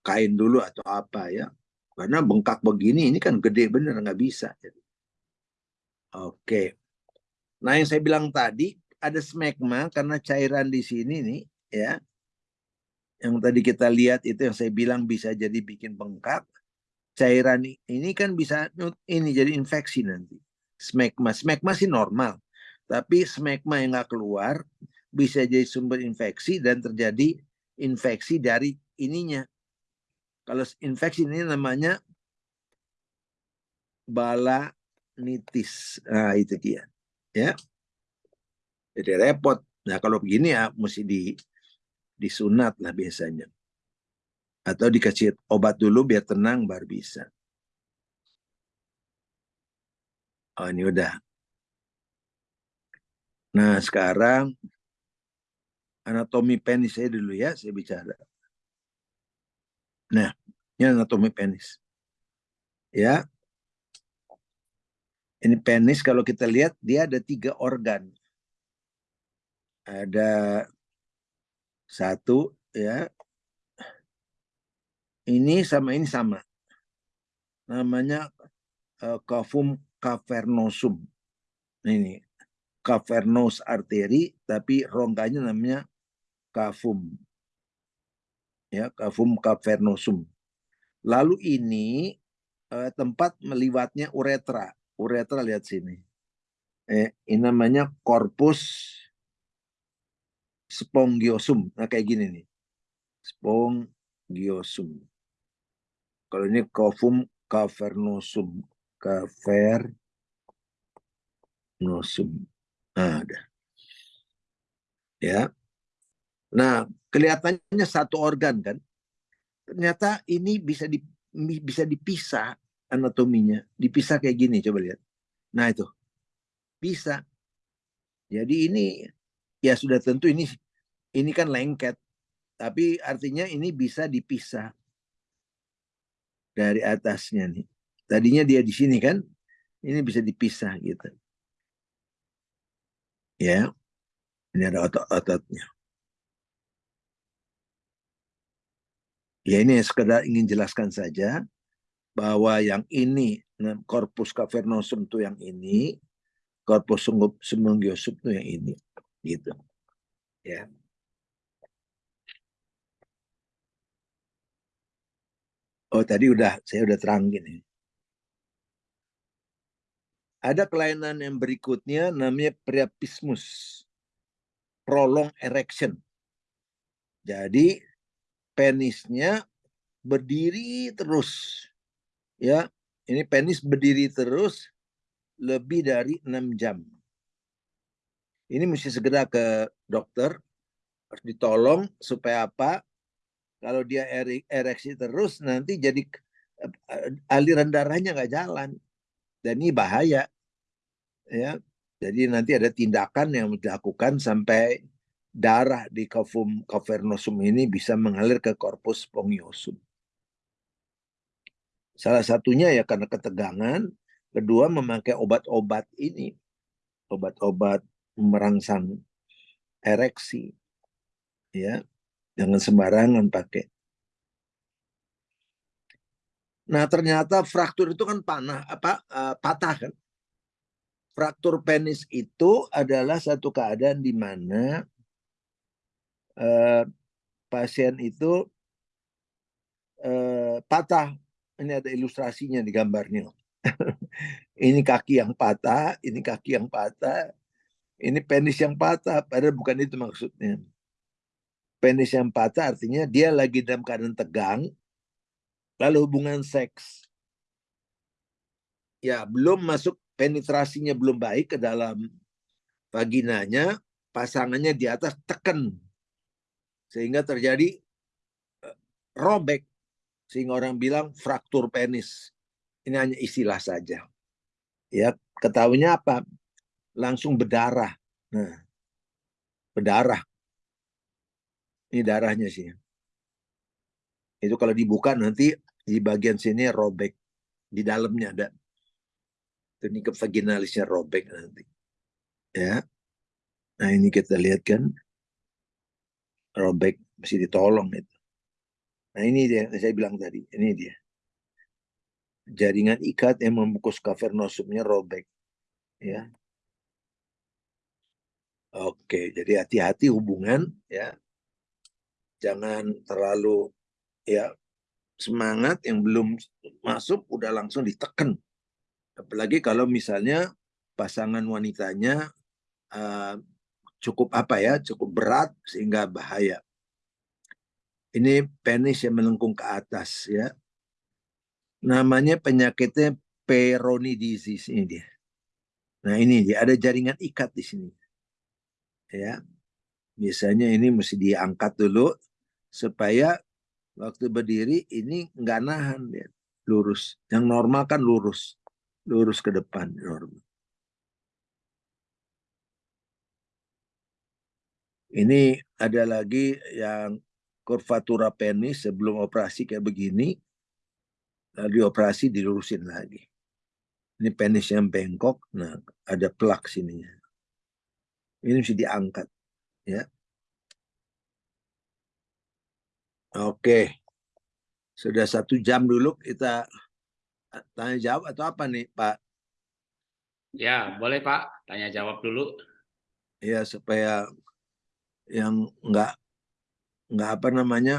kain dulu atau apa ya. Karena bengkak begini ini kan gede bener nggak bisa. Oke. Nah yang saya bilang tadi ada smegma karena cairan di sini nih ya yang tadi kita lihat itu yang saya bilang bisa jadi bikin bengkak cairan ini kan bisa ini jadi infeksi nanti smegma smegma sih normal tapi smegma yang nggak keluar bisa jadi sumber infeksi dan terjadi infeksi dari ininya kalau infeksi ini namanya balanitis nah itu dia ya jadi repot nah kalau begini ya mesti di disunat lah biasanya. Atau dikasih obat dulu biar tenang baru bisa. Oh ini udah. Nah sekarang anatomi penis saya dulu ya, saya bicara. Nah, ini anatomi penis. Ya. Ini penis kalau kita lihat dia ada tiga organ. Ada satu ya. Ini sama ini sama. Namanya uh, kafum cavernosum. Ini cavernous arteri tapi rongganya namanya kafum. Ya, kafum cavernosum. Lalu ini uh, tempat meliwatnya uretra. Uretra lihat sini. Eh, ini namanya corpus spongiosum. Nah kayak gini nih. Spongiosum. Kalau ini cofum cavernosum. cavernosum. Nah, ada. Ya. Nah, kelihatannya satu organ kan. Ternyata ini bisa di, bisa dipisah anatominya. Dipisah kayak gini, coba lihat. Nah, itu. Bisa. Jadi ini ya sudah tentu ini ini kan lengket. Tapi artinya ini bisa dipisah dari atasnya nih. Tadinya dia di sini kan, ini bisa dipisah gitu. Ya, ini ada otot-ototnya. Ya ini sekedar ingin jelaskan saja bahwa yang ini korpus cavernosum itu yang ini, korpus sumbangiosum itu yang ini, gitu. Ya. Oh tadi udah saya udah terangin ini. Ada kelainan yang berikutnya namanya priapismus. Prolong erection. Jadi penisnya berdiri terus. Ya, ini penis berdiri terus lebih dari enam jam. Ini mesti segera ke dokter, harus ditolong supaya apa? Kalau dia ereksi terus nanti jadi eh, aliran darahnya nggak jalan dan ini bahaya ya. Jadi nanti ada tindakan yang dilakukan sampai darah di kafum cavernosum ini bisa mengalir ke korpus spongiosum. Salah satunya ya karena ketegangan, kedua memakai obat-obat ini, obat-obat merangsang ereksi, ya Jangan sembarangan pakai. Nah ternyata fraktur itu kan panah apa uh, patah kan. Fraktur penis itu adalah satu keadaan di mana uh, pasien itu uh, patah. Ini ada ilustrasinya di gambarnya. ini kaki yang patah, ini kaki yang patah, ini penis yang patah. Padahal bukan itu maksudnya penis yang patah artinya dia lagi dalam keadaan tegang, lalu hubungan seks. Ya, belum masuk penetrasinya belum baik ke dalam vaginanya, pasangannya di atas tekan. Sehingga terjadi eh, robek. Sehingga orang bilang fraktur penis. Ini hanya istilah saja. Ya, ketahuinya apa? Langsung berdarah. Nah, berdarah ini darahnya sih. Itu kalau dibuka nanti di bagian sini robek. Di dalamnya ada. Ke vaginalisnya robek nanti. Ya. Nah ini kita lihat kan. Robek mesti ditolong itu. Nah ini dia saya bilang tadi. Ini dia. Jaringan ikat yang membungkus cavernosumnya robek. Ya. Oke, jadi hati-hati hubungan ya jangan terlalu ya semangat yang belum masuk udah langsung ditekan. Apalagi kalau misalnya pasangan wanitanya uh, cukup apa ya, cukup berat sehingga bahaya. Ini penis yang melengkung ke atas ya. Namanya penyakitnya Peyronie disease ini dia. Nah ini dia ada jaringan ikat di sini. Ya, biasanya ini mesti diangkat dulu supaya waktu berdiri ini nggak nahan ya, lurus. Yang normal kan lurus, lurus ke depan normal. Ini ada lagi yang kurvatura penis sebelum operasi kayak begini, lalu operasi dilurusin lagi. Ini penis yang bengkok, nah ada plak sininya. Ini mesti diangkat, ya. Oke. Sudah satu jam dulu kita tanya jawab atau apa nih Pak? Ya, boleh Pak. Tanya jawab dulu. Ya, supaya yang enggak enggak apa namanya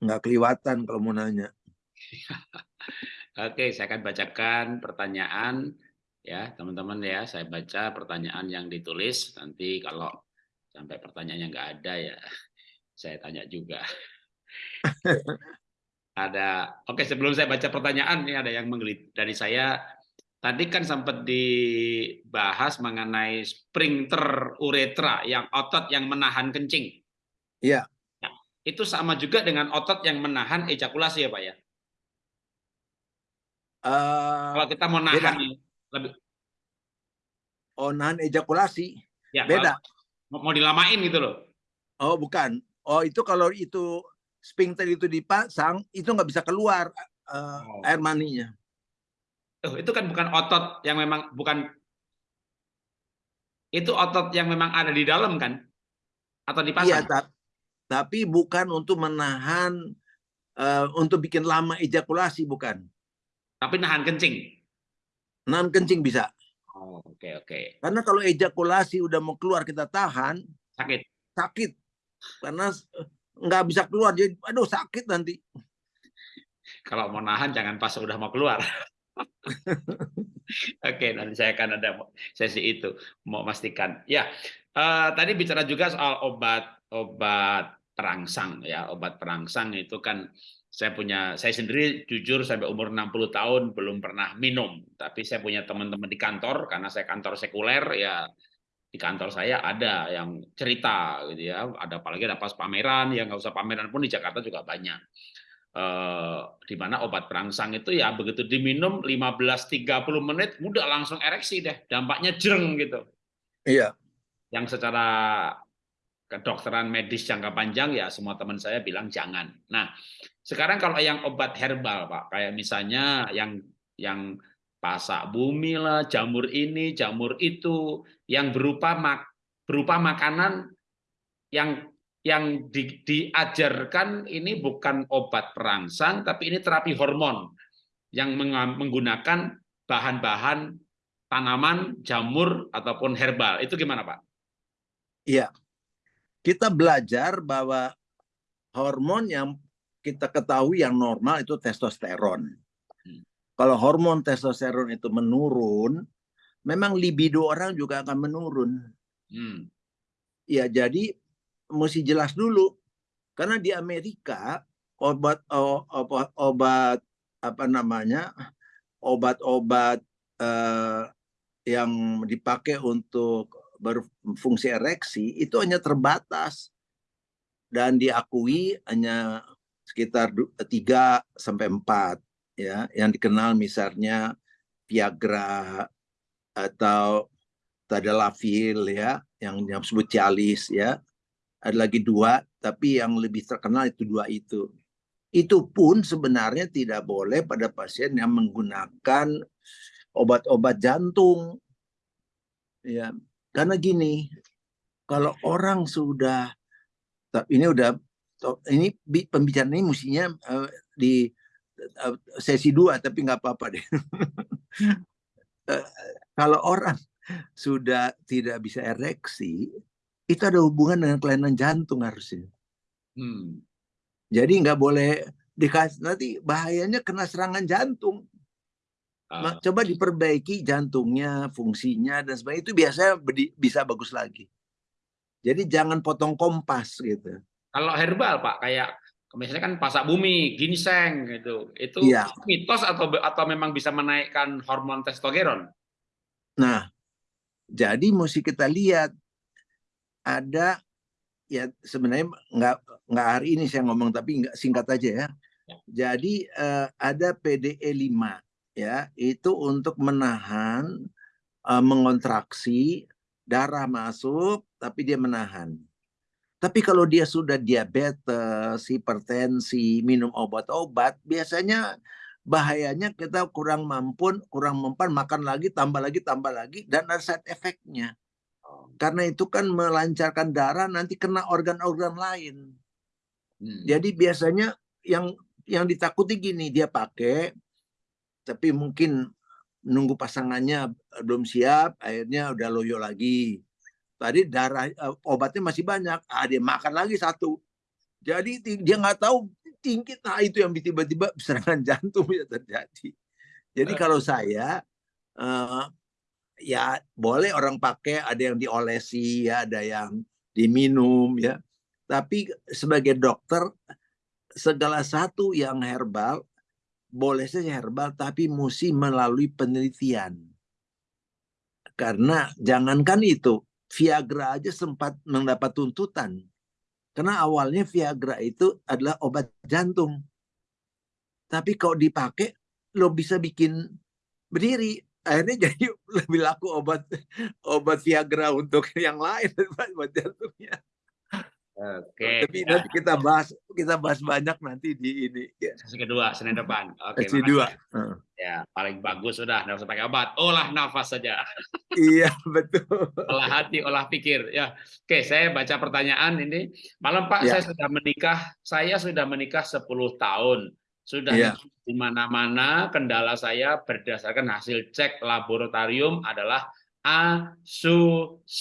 enggak keliwatan kalau mau nanya. Oke, saya akan bacakan pertanyaan ya teman-teman ya. Saya baca pertanyaan yang ditulis. Nanti kalau sampai pertanyaannya enggak ada ya saya tanya juga ada oke sebelum saya baca pertanyaan ini ada yang menggelit dari saya tadi kan sempat dibahas mengenai sphincter uretra yang otot yang menahan kencing. Iya. Nah, itu sama juga dengan otot yang menahan ejakulasi ya Pak ya? Uh, Kalau kita mau nahan lebih Oh, nahan ejakulasi. ya, Beda. Mau, mau dilamain gitu loh. Oh, bukan. Oh, itu kalau itu sphincter itu dipasang, itu nggak bisa keluar uh, Oh. air maninya. Tuh, itu kan bukan otot yang memang bukan itu otot yang memang ada di dalam kan? Atau Iya, dipasang? ta- tapi bukan untuk menahan eh, untuk bikin lama ejakulasi bukan. Tapi nahan kencing. Nahan kencing bisa. Oh, oke oke. Karena kalau ejakulasi udah mau keluar kita tahan, Sakit. sakit. Karena nggak bisa keluar jadi aduh sakit nanti. Kalau mau nahan jangan pas udah mau keluar. Oke, nanti saya akan ada sesi itu mau pastikan. Ya, eh, tadi bicara juga soal obat obat perangsang ya, obat perangsang itu kan saya punya saya sendiri jujur sampai umur 60 tahun belum pernah minum, tapi saya punya teman-teman di kantor karena saya kantor sekuler ya di kantor saya ada yang cerita gitu ya, ada apalagi ada pas pameran, yang nggak usah pameran pun di Jakarta juga banyak eh, di mana obat perangsang itu ya begitu diminum 15-30 menit udah langsung ereksi deh dampaknya jreng gitu Iya. yang secara kedokteran medis jangka panjang ya semua teman saya bilang jangan nah sekarang kalau yang obat herbal pak kayak misalnya yang yang pasak bumi lah jamur ini jamur itu yang berupa mak berupa makanan yang yang di, diajarkan ini bukan obat perangsang, tapi ini terapi hormon yang menggunakan bahan-bahan tanaman, jamur ataupun herbal. Itu gimana, Pak? Iya. Kita belajar bahwa hormon yang kita ketahui yang normal itu testosteron. Hmm. Kalau hormon testosteron itu menurun, memang libido orang juga akan menurun. Hmm. Ya, jadi mesti jelas dulu. Karena di Amerika obat obat, obat apa namanya? obat-obat eh, yang dipakai untuk berfungsi ereksi itu hanya terbatas dan diakui hanya sekitar 3 sampai 4 ya yang dikenal misalnya Viagra atau Tadalafil ya yang disebut Cialis ya ada lagi dua tapi yang lebih terkenal itu dua itu. Itu pun sebenarnya tidak boleh pada pasien yang menggunakan obat-obat jantung. Ya karena gini kalau orang sudah tapi ini udah ini bi- pembicaraan ini mestinya eh, di eh, sesi dua tapi nggak apa-apa deh. Eh, kalau orang sudah tidak bisa ereksi itu ada hubungan dengan kelainan jantung harusnya Hmm. jadi nggak boleh dikasih nanti bahayanya kena serangan jantung Ah, coba diperbaiki jantungnya, fungsinya dan sebagainya itu biasanya bisa bagus lagi. Jadi jangan potong kompas gitu. kalau herbal, Pak, kayak misalnya kan pasak bumi, ginseng gitu. Itu Iya. mitos atau atau memang bisa menaikkan hormon testosteron? Nah, jadi mesti kita lihat ada ya sebenarnya nggak nggak hari ini saya ngomong tapi nggak singkat aja ya. Ya. Jadi eh, ada PDE 5 ya itu untuk menahan eh, mengontraksi darah masuk tapi dia menahan. Tapi kalau dia sudah diabetes, hipertensi, minum obat-obat, biasanya bahayanya kita kurang mampu, kurang mempan, makan lagi, tambah lagi, tambah lagi, dan ada side effect-nya. Karena itu kan melancarkan darah, nanti kena organ-organ lain. Hmm. Jadi biasanya yang yang ditakuti gini, dia pakai, tapi mungkin nunggu pasangannya belum siap, akhirnya udah loyo lagi. Tadi darah eh, obatnya masih banyak, ah, dia makan lagi satu. Jadi dia nggak tahu tinggi, nah itu yang tiba-tiba serangan jantung bisa terjadi. Jadi Eh. kalau saya eh, ya boleh orang pakai, ada yang diolesi, ya, ada yang diminum, ya. Tapi sebagai dokter segala satu yang herbal boleh saja herbal, tapi mesti melalui penelitian. Karena jangankan itu, Viagra aja sempat mendapat tuntutan. Karena awalnya Viagra itu adalah obat jantung. Tapi kalau dipakai, lo bisa bikin berdiri. Akhirnya jadi lebih laku obat obat Viagra untuk yang lain obat jantungnya. Oke. Tapi nanti kita bahas kita bahas banyak nanti di ini. Ya. Sesi kedua Senin depan. Oke. Sesi dua. Ya paling bagus sudah nggak usah pakai obat. Olah nafas saja. iya betul. Olah hati, olah pikir. Ya. Oke, saya baca pertanyaan ini. Malam Pak, ya. saya sudah menikah. Saya sudah menikah 10 tahun. Sudah ya. di mana-mana kendala saya berdasarkan hasil cek laboratorium adalah asusperma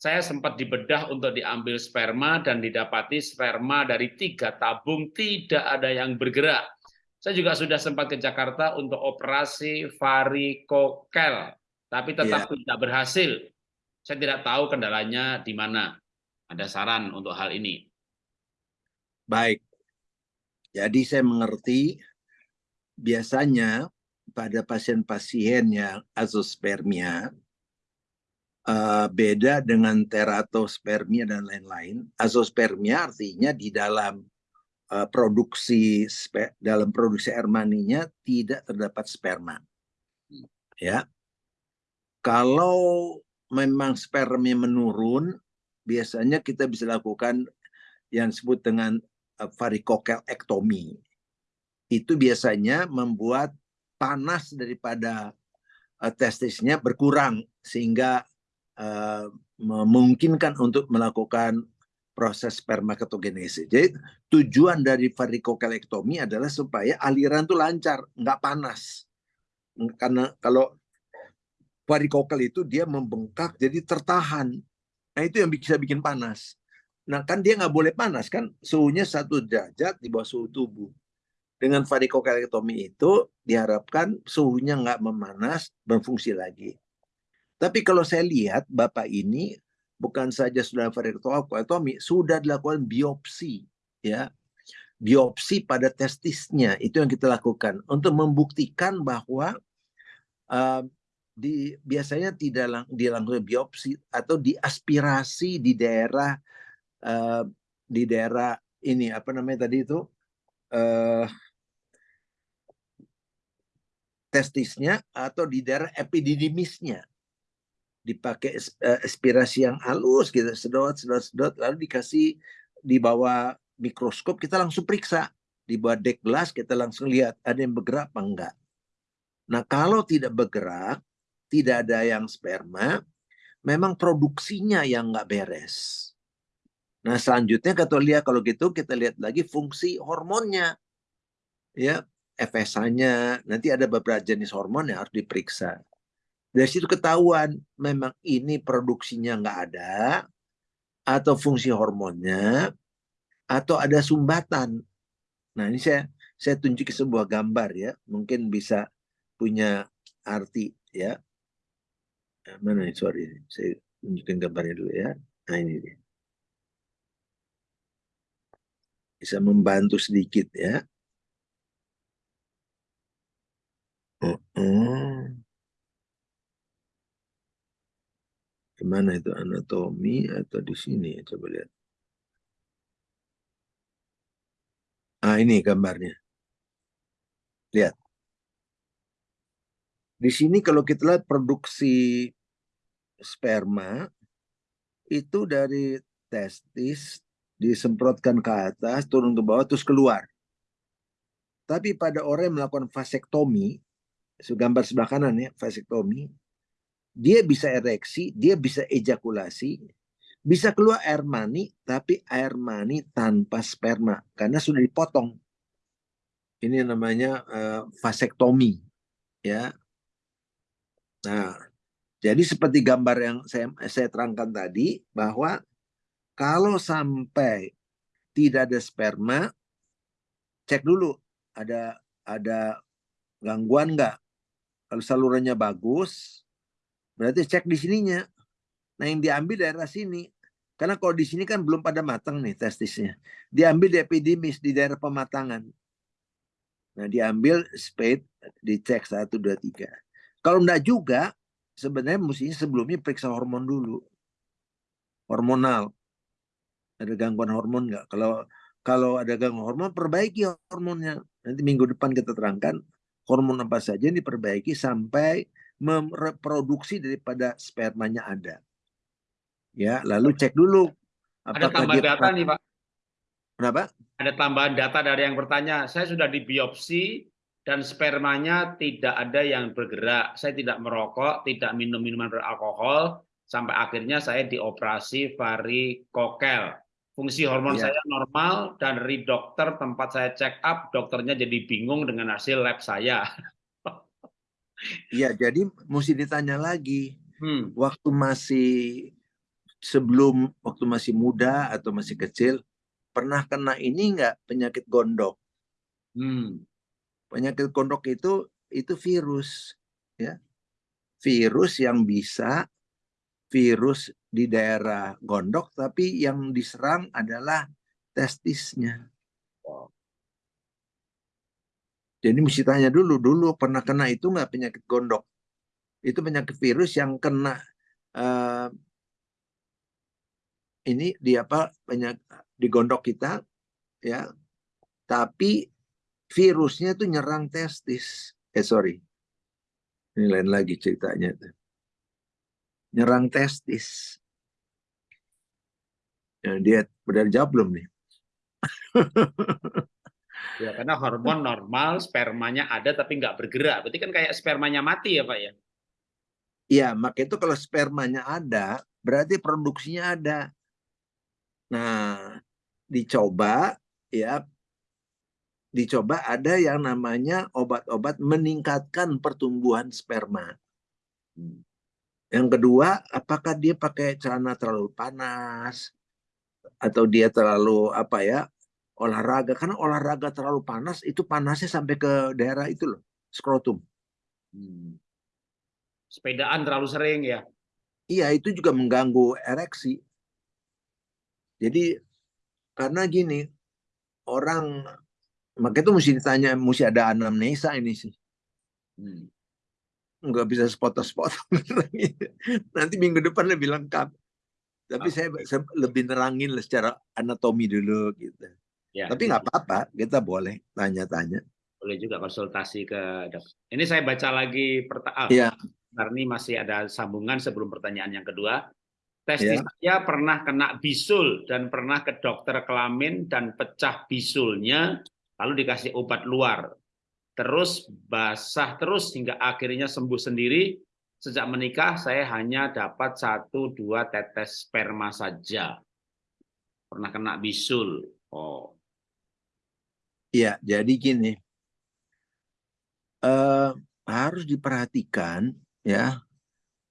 saya sempat dibedah untuk diambil sperma dan didapati sperma dari tiga tabung tidak ada yang bergerak. Saya juga sudah sempat ke Jakarta untuk operasi varikokel, tapi tetap yeah. tidak berhasil. Saya tidak tahu kendalanya di mana. Ada saran untuk hal ini? Baik. Jadi saya mengerti biasanya pada pasien-pasien yang azospermia uh, beda dengan teratospermia dan lain-lain. Azospermia artinya di dalam uh, produksi dalam produksi air maninya tidak terdapat sperma. Ya. Kalau memang spermanya menurun, biasanya kita bisa lakukan yang disebut dengan uh, varikokelektomi. Itu biasanya membuat panas daripada uh, testisnya berkurang sehingga uh, memungkinkan untuk melakukan proses spermatogenesis. Jadi tujuan dari varikokelektomi adalah supaya aliran itu lancar, nggak panas. Karena kalau varikokel itu dia membengkak jadi tertahan. Nah itu yang bisa bikin panas. Nah kan dia nggak boleh panas kan suhunya satu derajat di bawah suhu tubuh. Dengan varikokelektomi itu diharapkan suhunya nggak memanas, berfungsi lagi. Tapi kalau saya lihat Bapak ini bukan saja sudah varektomi, sudah dilakukan biopsi ya. Biopsi pada testisnya itu yang kita lakukan untuk membuktikan bahwa uh, di biasanya tidak lang, dilakukan biopsi atau diaspirasi di daerah uh, di daerah ini apa namanya tadi itu uh, testisnya atau di daerah epididymisnya dipakai eh, aspirasi yang halus gitu sedot sedot sedot lalu dikasih di bawah mikroskop kita langsung periksa. Di bawah dek gelas kita langsung lihat ada yang bergerak apa enggak. Nah kalau tidak bergerak tidak ada yang sperma memang produksinya yang enggak beres nah selanjutnya kata lihat kalau gitu kita lihat lagi fungsi hormonnya ya FSH-nya nanti ada beberapa jenis hormon yang harus diperiksa dari situ ketahuan memang ini produksinya nggak ada, atau fungsi hormonnya, atau ada sumbatan. Nah ini saya saya tunjukin sebuah gambar ya, mungkin bisa punya arti ya. Mana nih sorry, saya tunjukin gambarnya dulu ya. Nah ini dia. Bisa membantu sedikit ya. Uh -uh. Ke mana itu anatomi atau di sini? Coba lihat. Ah ini gambarnya. Lihat. Di sini kalau kita lihat produksi sperma itu dari testis disemprotkan ke atas, turun ke bawah, terus keluar. Tapi pada orang yang melakukan vasektomi, gambar sebelah kanan ya, vasektomi, dia bisa ereksi, dia bisa ejakulasi, bisa keluar air mani, tapi air mani tanpa sperma karena sudah dipotong. Ini namanya uh, vasektomi, ya. Nah, jadi seperti gambar yang saya saya terangkan tadi bahwa kalau sampai tidak ada sperma, cek dulu ada ada gangguan nggak. Kalau salurannya bagus, Berarti cek di sininya. Nah yang diambil daerah sini. Karena kalau di sini kan belum pada matang nih testisnya. Diambil di epidemis di daerah pematangan. Nah, diambil spade, dicek satu dua tiga. Kalau enggak juga, sebenarnya mestinya sebelumnya periksa hormon dulu. Hormonal. Ada gangguan hormon enggak? Kalau kalau ada gangguan hormon, perbaiki hormonnya. Nanti minggu depan kita terangkan hormon apa saja yang diperbaiki sampai memreproduksi daripada spermanya ada. Ya, lalu cek dulu. Ada tambahan data nih Pak. Kenapa? Ada tambahan data dari yang bertanya. Saya sudah dibiopsi dan spermanya tidak ada yang bergerak. Saya tidak merokok, tidak minum minuman beralkohol, sampai akhirnya saya dioperasi varikokel. Fungsi hormon ya. saya normal dan dari dokter tempat saya check up, dokternya jadi bingung dengan hasil lab saya. Iya, jadi mesti ditanya lagi. Hmm. Waktu masih sebelum waktu masih muda atau masih kecil pernah kena ini enggak penyakit gondok? Hmm. Penyakit gondok itu itu virus ya. Virus yang bisa virus di daerah gondok tapi yang diserang adalah testisnya. Jadi mesti tanya dulu, dulu pernah kena itu nggak penyakit gondok? Itu penyakit virus yang kena uh, ini di apa banyak di gondok kita ya. Tapi virusnya itu nyerang testis. Eh sorry. Ini lain lagi ceritanya tuh. Nyerang testis. Ya, dia benar jawab belum nih? Ya, karena hormon normal, spermanya ada tapi nggak bergerak. Berarti kan kayak spermanya mati ya Pak ya? Iya, maka itu kalau spermanya ada, berarti produksinya ada. Nah, dicoba ya, dicoba ada yang namanya obat-obat meningkatkan pertumbuhan sperma. Yang kedua, apakah dia pakai celana terlalu panas atau dia terlalu apa ya olahraga karena olahraga terlalu panas itu panasnya sampai ke daerah itu loh skrotum. Hmm. Sepedaan terlalu sering ya? Iya itu juga mengganggu ereksi. Jadi karena gini orang maka itu mesti ditanya mesti ada anamnesa ini sih. Hmm. Nggak bisa sepotong-sepotong nanti minggu depan lebih lengkap. Tapi oh. saya, saya lebih nerangin secara anatomi dulu gitu. Ya, Tapi nggak apa-apa, kita boleh tanya-tanya. Boleh juga konsultasi ke dokter. Ini saya baca lagi pertanyaan. Ya. Karena ini masih ada sambungan sebelum pertanyaan yang kedua. Testis ya. saya pernah kena bisul dan pernah ke dokter kelamin dan pecah bisulnya, lalu dikasih obat luar. Terus basah terus hingga akhirnya sembuh sendiri. Sejak menikah saya hanya dapat satu dua tetes sperma saja. Pernah kena bisul. Oh, Ya, jadi gini, uh, harus diperhatikan ya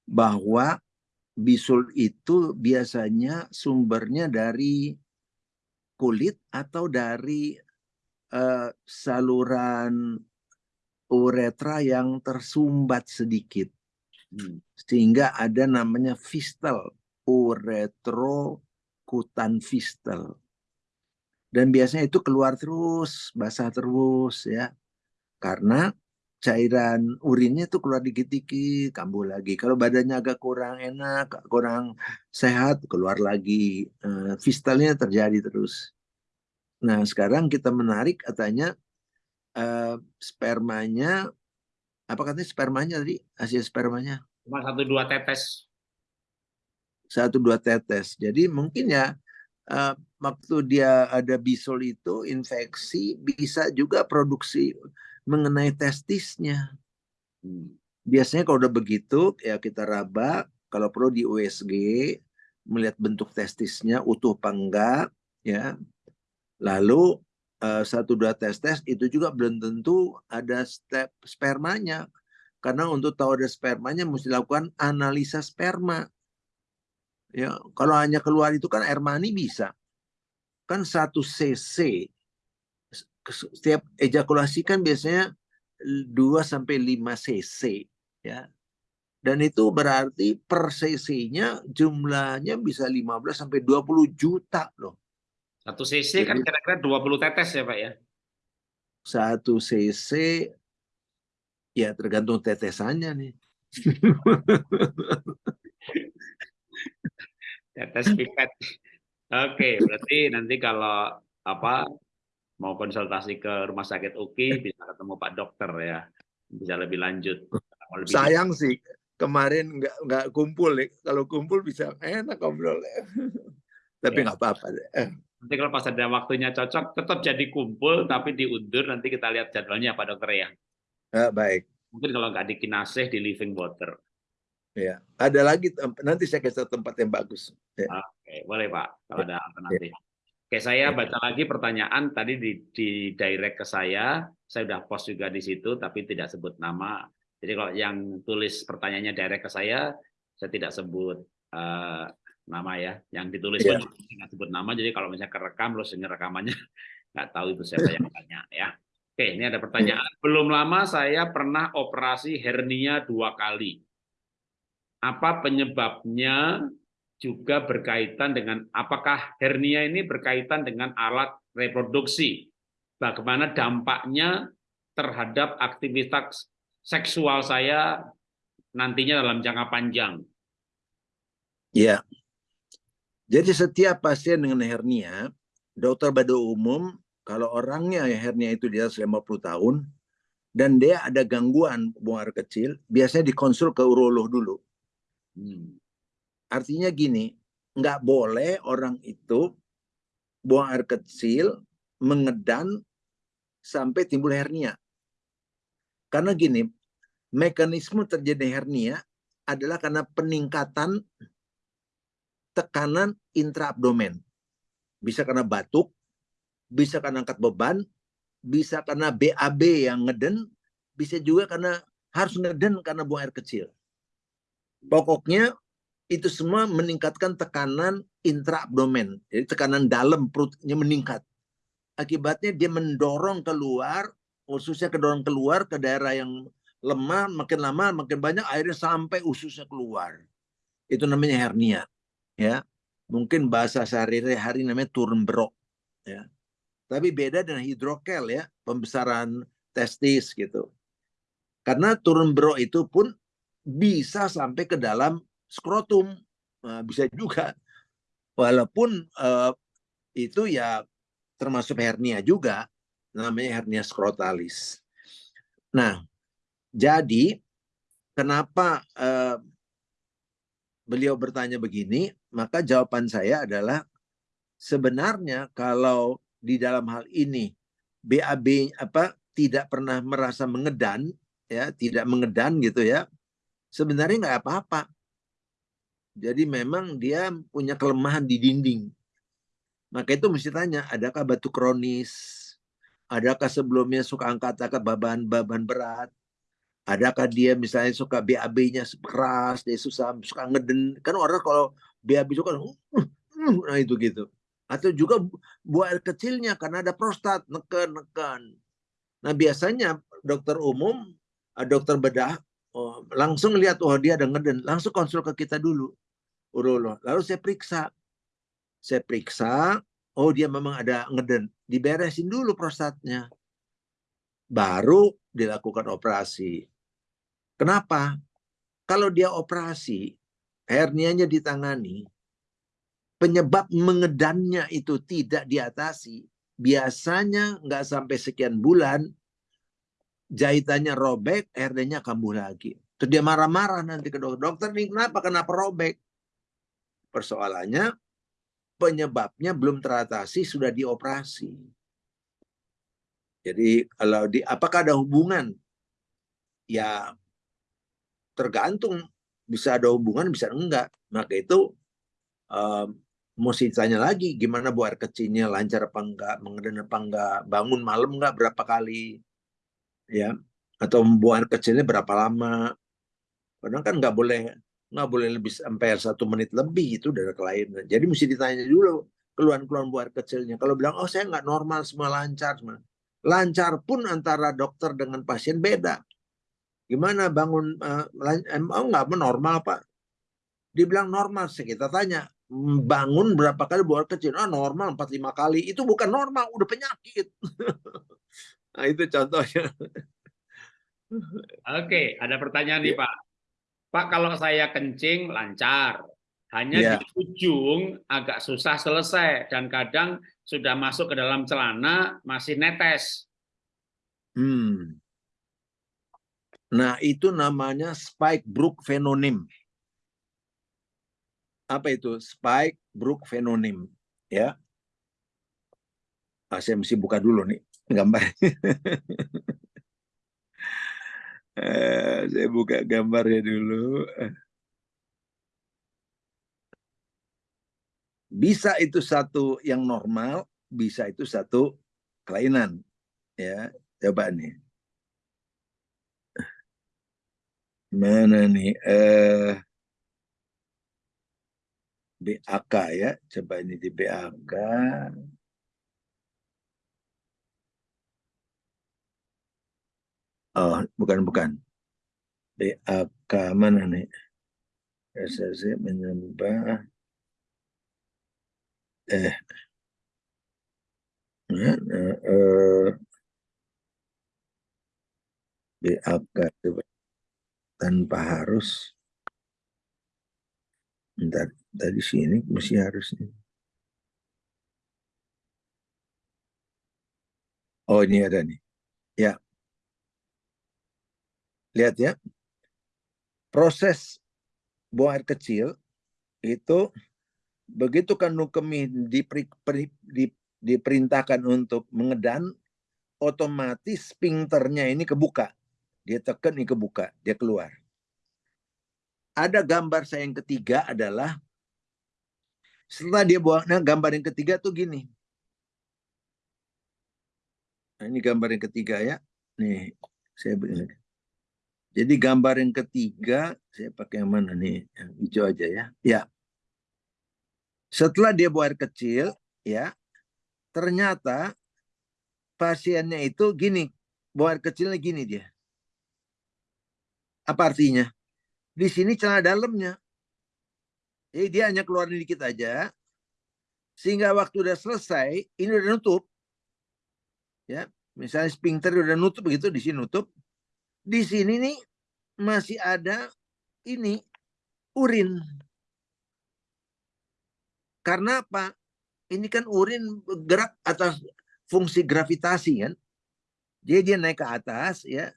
bahwa bisul itu biasanya sumbernya dari kulit atau dari uh, saluran uretra yang tersumbat sedikit. Hmm. Sehingga ada namanya fistel, uretrokutan fistel dan biasanya itu keluar terus, basah terus ya. Karena cairan urinnya itu keluar dikit-dikit, kambuh lagi. Kalau badannya agak kurang enak, kurang sehat, keluar lagi. Uh, fistalnya terjadi terus. Nah, sekarang kita menarik katanya uh, spermanya apa katanya spermanya tadi? Hasil spermanya? Cuma satu dua tetes. Satu dua tetes. Jadi mungkin ya uh, waktu dia ada bisul itu infeksi bisa juga produksi mengenai testisnya. Biasanya kalau udah begitu ya kita raba, kalau perlu di USG melihat bentuk testisnya utuh apa enggak ya. Lalu uh, satu dua tes tes itu juga belum tentu ada step spermanya. Karena untuk tahu ada spermanya mesti lakukan analisa sperma. Ya, kalau hanya keluar itu kan air mani bisa. Kan satu cc setiap ejakulasi kan biasanya 2 sampai 5 cc ya. Dan itu berarti per cc-nya jumlahnya bisa 15 sampai 20 juta loh. Satu cc kan Jadi, kan kira-kira 20 tetes ya, Pak ya? satu cc ya tergantung tetesannya nih. Tetes pipet. Oke, berarti nanti kalau apa mau konsultasi ke rumah sakit UKI bisa ketemu Pak Dokter ya, bisa lebih lanjut. Lebih Sayang sih kemarin nggak nggak kumpul ya. Kalau kumpul bisa enak ngobrol ya. Tapi ya. nggak ya. apa-apa. Nanti kalau pas ada waktunya cocok, tetap jadi kumpul tapi diundur. Nanti kita lihat jadwalnya Pak Dokter ya. ya baik. Mungkin kalau nggak di Kinasih di Living Water. Ya, ada lagi nanti saya kasih tempat yang bagus. Ya. Oke, boleh Pak, kalau ya. ada alternatif. Ya. Oke, saya ya. baca lagi pertanyaan tadi di, di direct ke saya, saya sudah post juga di situ, tapi tidak sebut nama. Jadi kalau yang tulis pertanyaannya direct ke saya, saya tidak sebut uh, nama ya. Yang ditulis ya. tidak sebut nama, jadi kalau misalnya kerekam, lo dengar rekamannya, nggak tahu itu siapa yang tanya ya. Oke, ini ada pertanyaan. Belum lama saya pernah operasi hernia dua kali apa penyebabnya juga berkaitan dengan apakah hernia ini berkaitan dengan alat reproduksi. Bagaimana dampaknya terhadap aktivitas seksual saya nantinya dalam jangka panjang. Ya. Jadi setiap pasien dengan hernia, dokter pada umum kalau orangnya hernia itu di atas 50 tahun dan dia ada gangguan buang air kecil, biasanya dikonsul ke urolog dulu Hmm. Artinya gini, nggak boleh orang itu buang air kecil, mengedan sampai timbul hernia. Karena gini, mekanisme terjadi hernia adalah karena peningkatan tekanan intraabdomen. Bisa karena batuk, bisa karena angkat beban, bisa karena BAB yang ngeden, bisa juga karena harus ngeden karena buang air kecil. Pokoknya itu semua meningkatkan tekanan intraabdomen. Jadi tekanan dalam perutnya meningkat. Akibatnya dia mendorong keluar, ususnya kedorong keluar ke daerah yang lemah, makin lama makin banyak airnya sampai ususnya keluar. Itu namanya hernia. Ya, mungkin bahasa sehari-hari namanya turun berok. Ya, tapi beda dengan hidrokel ya, pembesaran testis gitu. Karena turun berok itu pun bisa sampai ke dalam skrotum. Nah, bisa juga. Walaupun uh, itu ya termasuk hernia juga, namanya hernia skrotalis. Nah, jadi kenapa uh, beliau bertanya begini? Maka jawaban saya adalah sebenarnya kalau di dalam hal ini BAB apa tidak pernah merasa mengedan ya, tidak mengedan gitu ya sebenarnya nggak apa-apa. Jadi memang dia punya kelemahan di dinding. Maka itu mesti tanya, adakah batu kronis? Adakah sebelumnya suka angkat-angkat bahan-bahan berat? Adakah dia misalnya suka BAB-nya keras, dia susah suka ngeden. Kan orang kalau BAB itu kan, uh, uh, nah itu gitu. Atau juga buah kecilnya karena ada prostat, neken-neken. Nah biasanya dokter umum, dokter bedah oh, langsung lihat oh dia ada ngeden langsung konsul ke kita dulu urolog lalu saya periksa saya periksa oh dia memang ada ngeden diberesin dulu prostatnya baru dilakukan operasi kenapa kalau dia operasi hernianya ditangani penyebab mengedannya itu tidak diatasi biasanya nggak sampai sekian bulan jahitannya robek, RD-nya kambuh lagi. Terus dia marah-marah nanti ke dokter. Dokter ini kenapa? Kenapa robek? Persoalannya penyebabnya belum teratasi sudah dioperasi. Jadi kalau di apakah ada hubungan? Ya tergantung bisa ada hubungan bisa enggak. Maka itu um, mesti tanya lagi gimana buat kecilnya lancar apa enggak, mengedan apa enggak, bangun malam enggak berapa kali, ya? Atau air kecilnya berapa lama? Kadang kan nggak boleh nggak boleh lebih sampai satu menit lebih itu dari kelainan jadi mesti ditanya dulu keluhan-keluhan air kecilnya kalau bilang oh saya nggak normal semua lancar semua. Lancar pun antara dokter dengan pasien beda gimana bangun uh, oh nggak normal pak dibilang normal sih kita tanya bangun berapa kali buang air kecil ah normal empat lima kali itu bukan normal udah penyakit Nah, itu contohnya. Oke, ada pertanyaan nih Ya. Pak. Pak, kalau saya kencing lancar, hanya Ya. di ujung agak susah selesai dan kadang sudah masuk ke dalam celana masih netes. Hmm. Nah, itu namanya spike brook phenonym. Apa itu? Spike brook phenonym, ya. Ah, saya mesti buka dulu nih gambar. Eh, saya buka gambarnya dulu. Bisa itu satu yang normal, bisa itu satu kelainan. Ya, coba nih. Mana nih? Eh, BAK ya, coba ini di BAK. Oh, bukan bukan. BAK mana nih? SSC menyembah eh mana, eh, BAK coba tanpa harus Bentar, dari sini mesti harus. Oh, ini ada nih. Ya. Lihat ya. Proses buang air kecil itu begitu kandung kemih diperi, peri- di- diperintahkan untuk mengedan, otomatis sphincternya ini kebuka. Dia tekan ini kebuka, dia keluar. Ada gambar saya yang ketiga adalah setelah dia buang, nah gambar yang ketiga tuh gini. Nah, ini gambar yang ketiga ya. Nih, saya begini. Jadi gambar yang ketiga, saya pakai yang mana nih? Yang hijau aja ya. Ya. Setelah dia buang kecil, ya, ternyata pasiennya itu gini, buang kecilnya gini dia. Apa artinya? Di sini celana dalamnya. Jadi dia hanya keluarin dikit aja. Sehingga waktu udah selesai, ini udah nutup. Ya, misalnya sphincter udah nutup begitu, di sini nutup. Di sini nih masih ada ini urin. Karena apa? Ini kan urin gerak atas fungsi gravitasi kan. Jadi dia naik ke atas ya.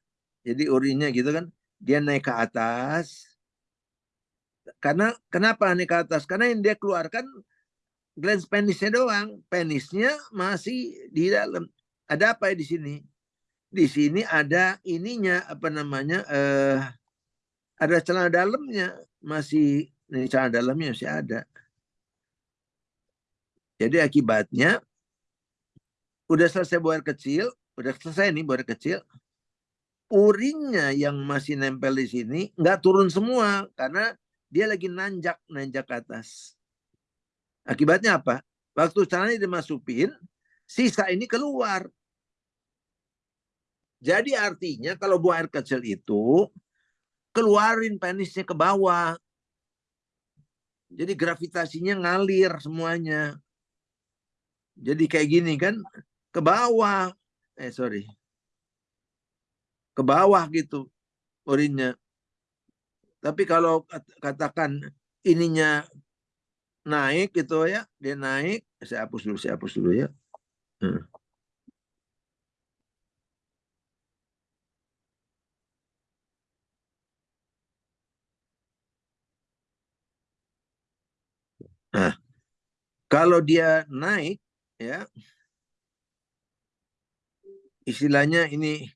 Jadi urinnya gitu kan. Dia naik ke atas. Karena kenapa naik ke atas? Karena yang dia keluarkan glans penisnya doang. Penisnya masih di dalam. Ada apa ya di sini? Di sini ada ininya apa namanya? Eh, ada celana dalamnya masih ini celana dalamnya masih ada. Jadi akibatnya udah selesai air kecil, udah selesai nih air kecil, urinnya yang masih nempel di sini nggak turun semua karena dia lagi nanjak nanjak ke atas. Akibatnya apa? Waktu celananya dimasukin, sisa ini keluar. Jadi artinya kalau buang air kecil itu keluarin penisnya ke bawah. Jadi gravitasinya ngalir semuanya. Jadi kayak gini kan ke bawah. Eh sorry. Ke bawah gitu urinnya. Tapi kalau katakan ininya naik gitu ya, dia naik, saya hapus dulu, saya hapus dulu ya. Hmm. Nah, kalau dia naik ya istilahnya ini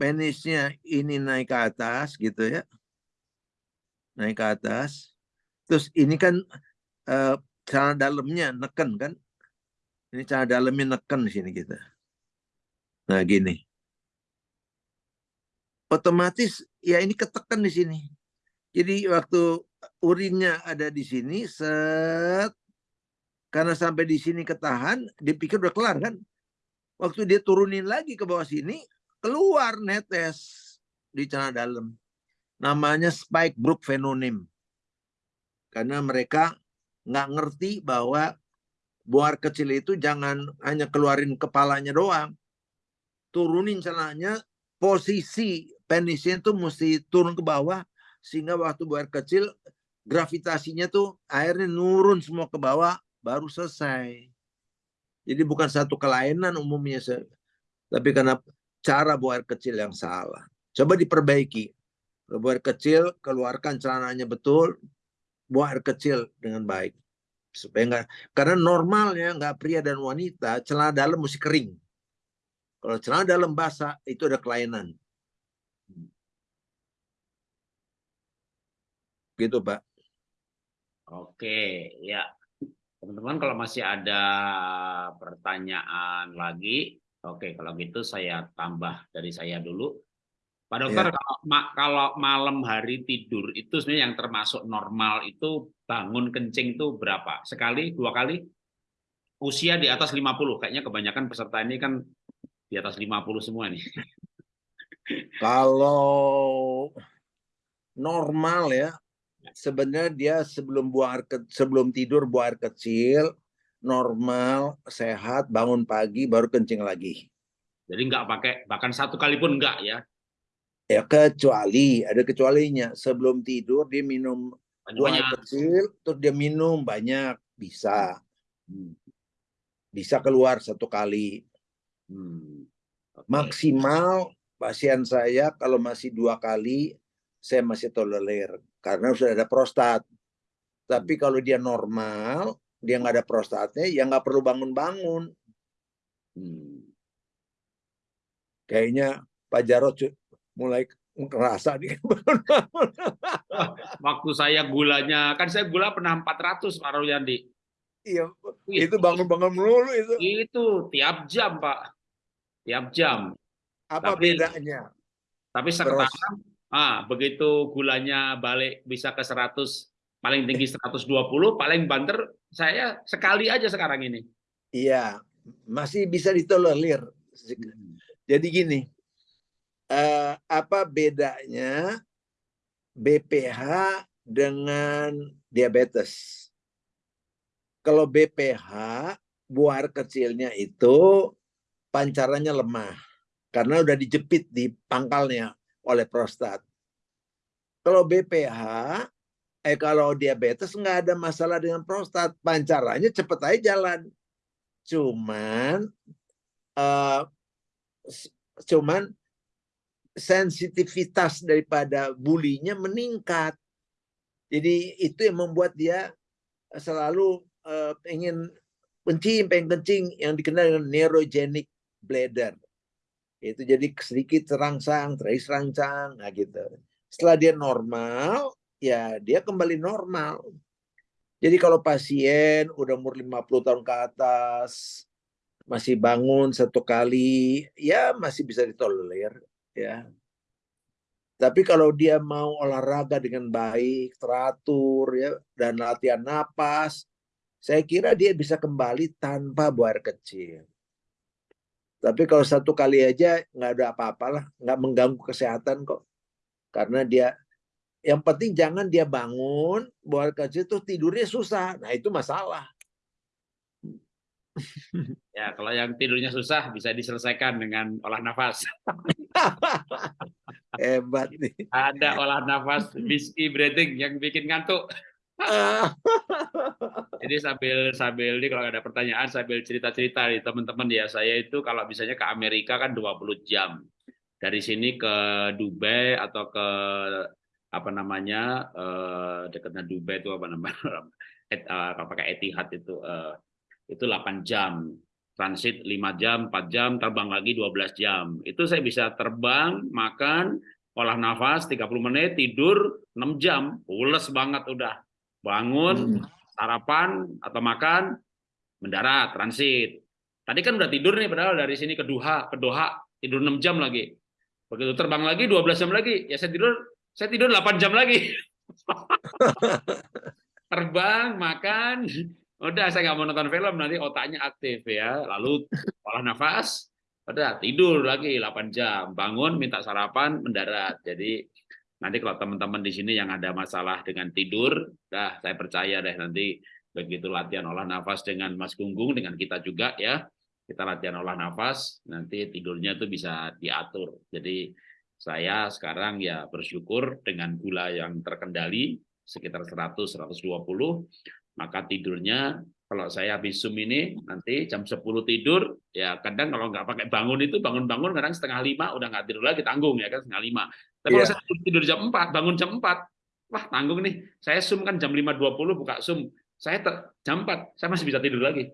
penisnya ini naik ke atas gitu ya. Naik ke atas. Terus ini kan eh, celana dalamnya neken kan. Ini celana dalamnya neken di sini kita. Nah, gini. Otomatis ya ini ketekan di sini. Jadi waktu urinnya ada di sini set karena sampai di sini ketahan, dipikir udah kelar kan. Waktu dia turunin lagi ke bawah sini, keluar netes di celana dalam. Namanya spike brook phenonym. Karena mereka nggak ngerti bahwa buar kecil itu jangan hanya keluarin kepalanya doang. turunin celananya, posisi penisnya tuh mesti turun ke bawah sehingga waktu air kecil gravitasinya tuh airnya nurun semua ke bawah baru selesai. Jadi bukan satu kelainan umumnya, tapi karena cara buang air kecil yang salah. Coba diperbaiki. Buang air kecil, keluarkan celananya betul, buang air kecil dengan baik. Supaya enggak, karena normalnya nggak pria dan wanita, celana dalam mesti kering. Kalau celana dalam basah, itu ada kelainan. Gitu, Pak. Oke, ya. Teman-teman kalau masih ada pertanyaan lagi, oke kalau gitu saya tambah dari saya dulu. Pak dokter, ya. kalau, ma kalau malam hari tidur itu sebenarnya yang termasuk normal itu bangun kencing itu berapa? Sekali, dua kali? Usia di atas 50, kayaknya kebanyakan peserta ini kan di atas 50 semua nih. Kalau normal ya, sebenarnya dia sebelum buang air ke, sebelum tidur buang air kecil normal sehat bangun pagi baru kencing lagi jadi nggak pakai bahkan satu kali pun enggak ya ya kecuali ada kecualinya sebelum tidur dia minum buang air kecil terus dia minum banyak bisa hmm. bisa keluar satu kali hmm. okay. maksimal pasien saya kalau masih dua kali saya masih tolerir karena sudah ada prostat. Tapi hmm. kalau dia normal, dia nggak ada prostatnya, ya nggak perlu bangun-bangun. Hmm. Kayaknya Pak Jarod mulai ngerasa nih Waktu saya gulanya, kan saya gula pernah 400 Pak Royandi. Iya, itu bangun-bangun melulu itu. Itu tiap jam Pak, tiap jam. Apa tapi, bedanya? Tapi sekarang Ah, begitu gulanya balik bisa ke 100, paling tinggi 120, paling banter saya sekali aja sekarang ini. Iya, masih bisa ditolerir. Hmm. Jadi gini, uh, apa bedanya BPH dengan diabetes? Kalau BPH, buah kecilnya itu pancarannya lemah karena udah dijepit di pangkalnya oleh prostat. Kalau BPH, eh kalau diabetes nggak ada masalah dengan prostat, pancarannya cepet aja jalan. Cuman, uh, cuman sensitivitas daripada bulinya meningkat. Jadi itu yang membuat dia selalu uh, ingin kencing, pengen kencing yang dikenal dengan neurogenic bladder itu jadi sedikit terangsang, terangsang, nah gitu. Setelah dia normal, ya dia kembali normal. Jadi kalau pasien udah umur 50 tahun ke atas, masih bangun satu kali, ya masih bisa ditolerir. ya. Tapi kalau dia mau olahraga dengan baik, teratur, ya dan latihan napas, saya kira dia bisa kembali tanpa buah kecil. Tapi kalau satu kali aja nggak ada apa-apalah, nggak mengganggu kesehatan kok. Karena dia yang penting jangan dia bangun, buat kecil tuh tidurnya susah. Nah, itu masalah. Ya, kalau yang tidurnya susah bisa diselesaikan dengan olah nafas. Hebat nih. Ada olah nafas, whiskey breathing yang bikin ngantuk. Jadi sambil sambil ini kalau ada pertanyaan sambil cerita-cerita nih teman-teman ya saya itu kalau misalnya ke Amerika kan 20 jam dari sini ke Dubai atau ke apa namanya uh, dekatnya Dubai itu apa namanya Et, uh, pakai Etihad itu uh, itu 8 jam transit 5 jam 4 jam terbang lagi 12 jam itu saya bisa terbang makan olah nafas 30 menit tidur 6 jam pules banget udah bangun, hmm. sarapan atau makan, mendarat, transit. Tadi kan udah tidur nih, padahal dari sini ke Doha, ke Doha tidur 6 jam lagi. Begitu terbang lagi 12 jam lagi, ya saya tidur saya tidur 8 jam lagi. Terbang, makan, udah saya nggak mau nonton film nanti otaknya aktif ya. Lalu olah nafas, udah tidur lagi 8 jam, bangun minta sarapan, mendarat. Jadi Nanti kalau teman-teman di sini yang ada masalah dengan tidur, dah saya percaya deh nanti begitu latihan olah nafas dengan Mas Gunggung dengan kita juga ya, kita latihan olah nafas, nanti tidurnya itu bisa diatur. Jadi saya sekarang ya bersyukur dengan gula yang terkendali sekitar 100-120, maka tidurnya kalau saya habis Zoom ini nanti jam 10 tidur, ya kadang kalau nggak pakai bangun itu bangun-bangun kadang setengah lima udah nggak tidur lagi tanggung ya kan setengah lima. Tapi yeah. kalau iya. saya tidur jam 4, bangun jam 4, wah tanggung nih. Saya Zoom kan jam 5.20 buka Zoom, saya jam 4, saya masih bisa tidur lagi.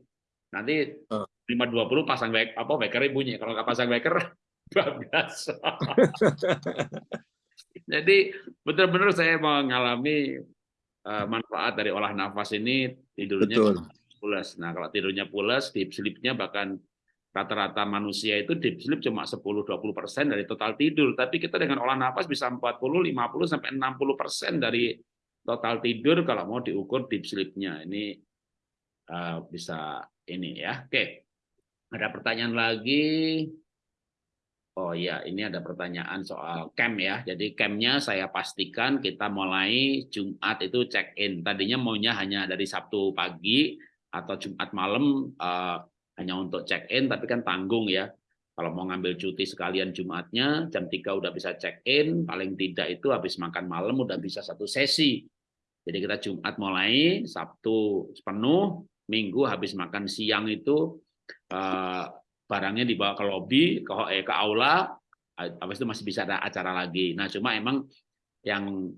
Nanti uh. 5.20 pasang wake, apa wakernya bunyi. Kalau nggak pasang waker, bablas. Jadi benar-benar saya mengalami uh, manfaat dari olah nafas ini tidurnya Betul. pulas. Nah kalau tidurnya pulas, deep sleep-nya bahkan rata-rata manusia itu deep sleep cuma 10-20 persen dari total tidur. Tapi kita dengan olah nafas bisa 40, 50 sampai 60 persen dari total tidur kalau mau diukur deep sleep-nya. Ini uh, bisa ini ya. Oke. Ada pertanyaan lagi? Oh iya, ini ada pertanyaan soal camp ya. Jadi campnya saya pastikan kita mulai Jumat itu check-in. Tadinya maunya hanya dari Sabtu pagi atau Jumat malam uh, hanya untuk check-in, tapi kan tanggung ya. Kalau mau ngambil cuti sekalian Jumatnya, jam 3 udah bisa check-in, paling tidak itu habis makan malam udah bisa satu sesi. Jadi kita Jumat mulai, Sabtu penuh, Minggu habis makan siang itu uh, barangnya dibawa ke lobby, ke, eh, ke aula, habis itu masih bisa ada acara lagi. Nah, cuma emang yang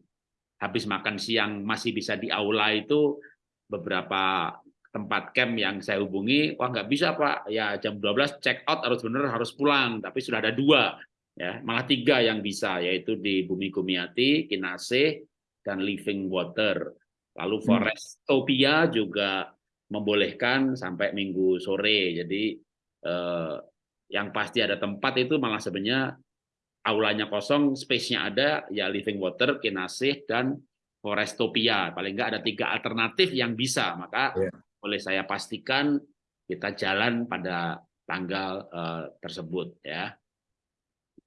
habis makan siang masih bisa di aula itu beberapa tempat camp yang saya hubungi, wah nggak bisa Pak, ya jam 12 check out harus benar harus pulang, tapi sudah ada dua, ya malah tiga yang bisa, yaitu di Bumi Kumiati, Kinase, dan Living Water. Lalu hmm. Forestopia juga membolehkan sampai minggu sore, jadi eh, yang pasti ada tempat itu malah sebenarnya aulanya kosong, space-nya ada, ya Living Water, Kinasih, dan Forestopia. Paling nggak ada tiga alternatif yang bisa. Maka yeah. boleh saya pastikan kita jalan pada tanggal uh, tersebut. ya.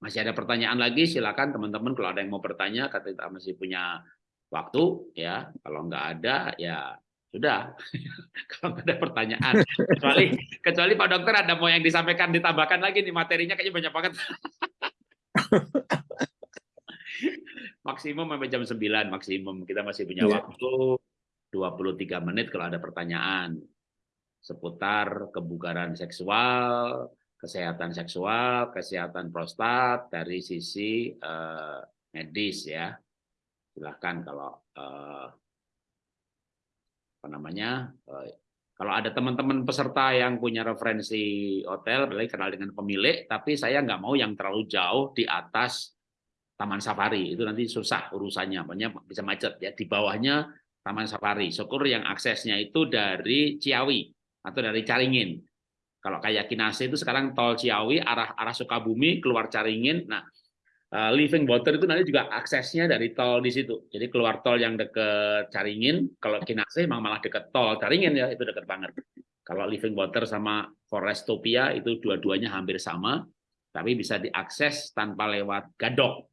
Masih ada pertanyaan lagi, silakan teman-teman kalau ada yang mau bertanya, kita masih punya waktu. ya. Kalau nggak ada, ya sudah, kalau ada pertanyaan. Kecuali, kecuali Pak Dokter ada mau yang disampaikan, ditambahkan lagi nih materinya kayaknya banyak banget. maksimum sampai jam 9 maksimum. Kita masih punya yeah. waktu 23 menit kalau ada pertanyaan seputar kebugaran seksual, kesehatan seksual, kesehatan prostat dari sisi uh, medis ya. Silahkan kalau uh, apa namanya eh, kalau ada teman-teman peserta yang punya referensi hotel, boleh kenal dengan pemilik, tapi saya nggak mau yang terlalu jauh di atas Taman Safari. Itu nanti susah urusannya, banyak bisa macet ya. Di bawahnya Taman Safari. Syukur yang aksesnya itu dari Ciawi atau dari Caringin. Kalau kayak Kinase itu sekarang tol Ciawi arah arah Sukabumi keluar Caringin. Nah, uh, living water itu nanti juga aksesnya dari tol di situ. Jadi keluar tol yang deket Caringin, kalau Kinase memang malah deket tol Caringin ya, itu deket banget. Kalau living water sama Forestopia itu dua-duanya hampir sama, tapi bisa diakses tanpa lewat Gadok.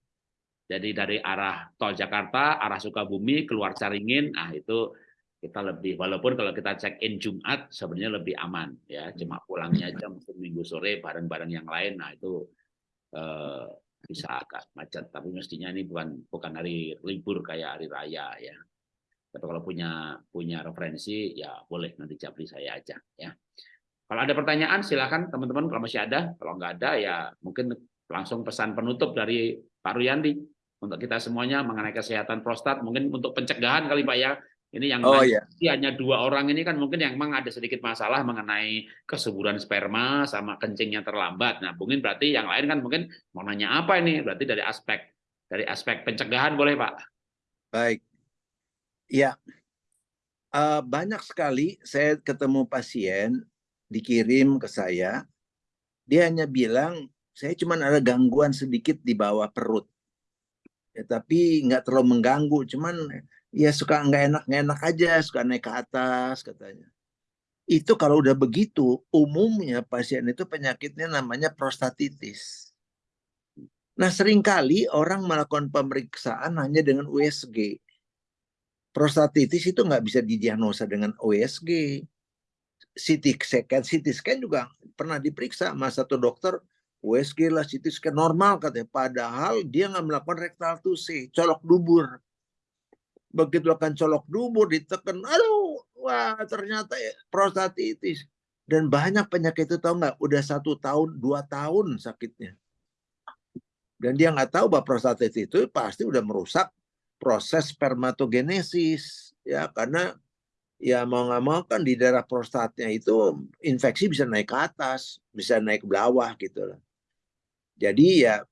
Jadi dari arah tol Jakarta, arah Sukabumi, keluar Caringin, nah itu kita lebih walaupun kalau kita check in Jumat sebenarnya lebih aman ya cuma pulangnya jam minggu sore bareng-bareng yang lain nah itu eh, bisa agak macet tapi mestinya ini bukan bukan hari libur kayak hari raya ya. Tapi kalau punya punya referensi ya boleh nanti japri saya aja ya. Kalau ada pertanyaan silakan teman-teman. Kalau masih ada kalau nggak ada ya mungkin langsung pesan penutup dari Pak Ruyandi. Untuk kita semuanya mengenai kesehatan prostat mungkin untuk pencegahan kali Pak ya ini yang oh, iya. hanya dua orang ini kan mungkin yang memang ada sedikit masalah mengenai kesuburan sperma sama kencingnya terlambat. Nah, mungkin berarti yang lain kan mungkin mau nanya apa ini? Berarti dari aspek dari aspek pencegahan boleh Pak? Baik. Ya, uh, banyak sekali saya ketemu pasien dikirim ke saya, dia hanya bilang saya cuma ada gangguan sedikit di bawah perut, ya, tapi nggak terlalu mengganggu, cuman ya suka nggak enak nggak enak aja suka naik ke atas katanya itu kalau udah begitu umumnya pasien itu penyakitnya namanya prostatitis nah sering kali orang melakukan pemeriksaan hanya dengan USG prostatitis itu nggak bisa didiagnosa dengan USG CT scan, CT scan juga pernah diperiksa sama satu dokter USG lah CT scan normal katanya. Padahal dia nggak melakukan rektal tusi, colok dubur. Begitu akan colok dubur ditekan, aduh, wah ternyata ya, prostatitis. Dan banyak penyakit itu tahu nggak? Udah satu tahun, dua tahun sakitnya. Dan dia nggak tahu bahwa prostatitis itu pasti udah merusak proses spermatogenesis ya karena ya mau nggak mau kan di daerah prostatnya itu infeksi bisa naik ke atas, bisa naik ke bawah gitu loh. Jadi ya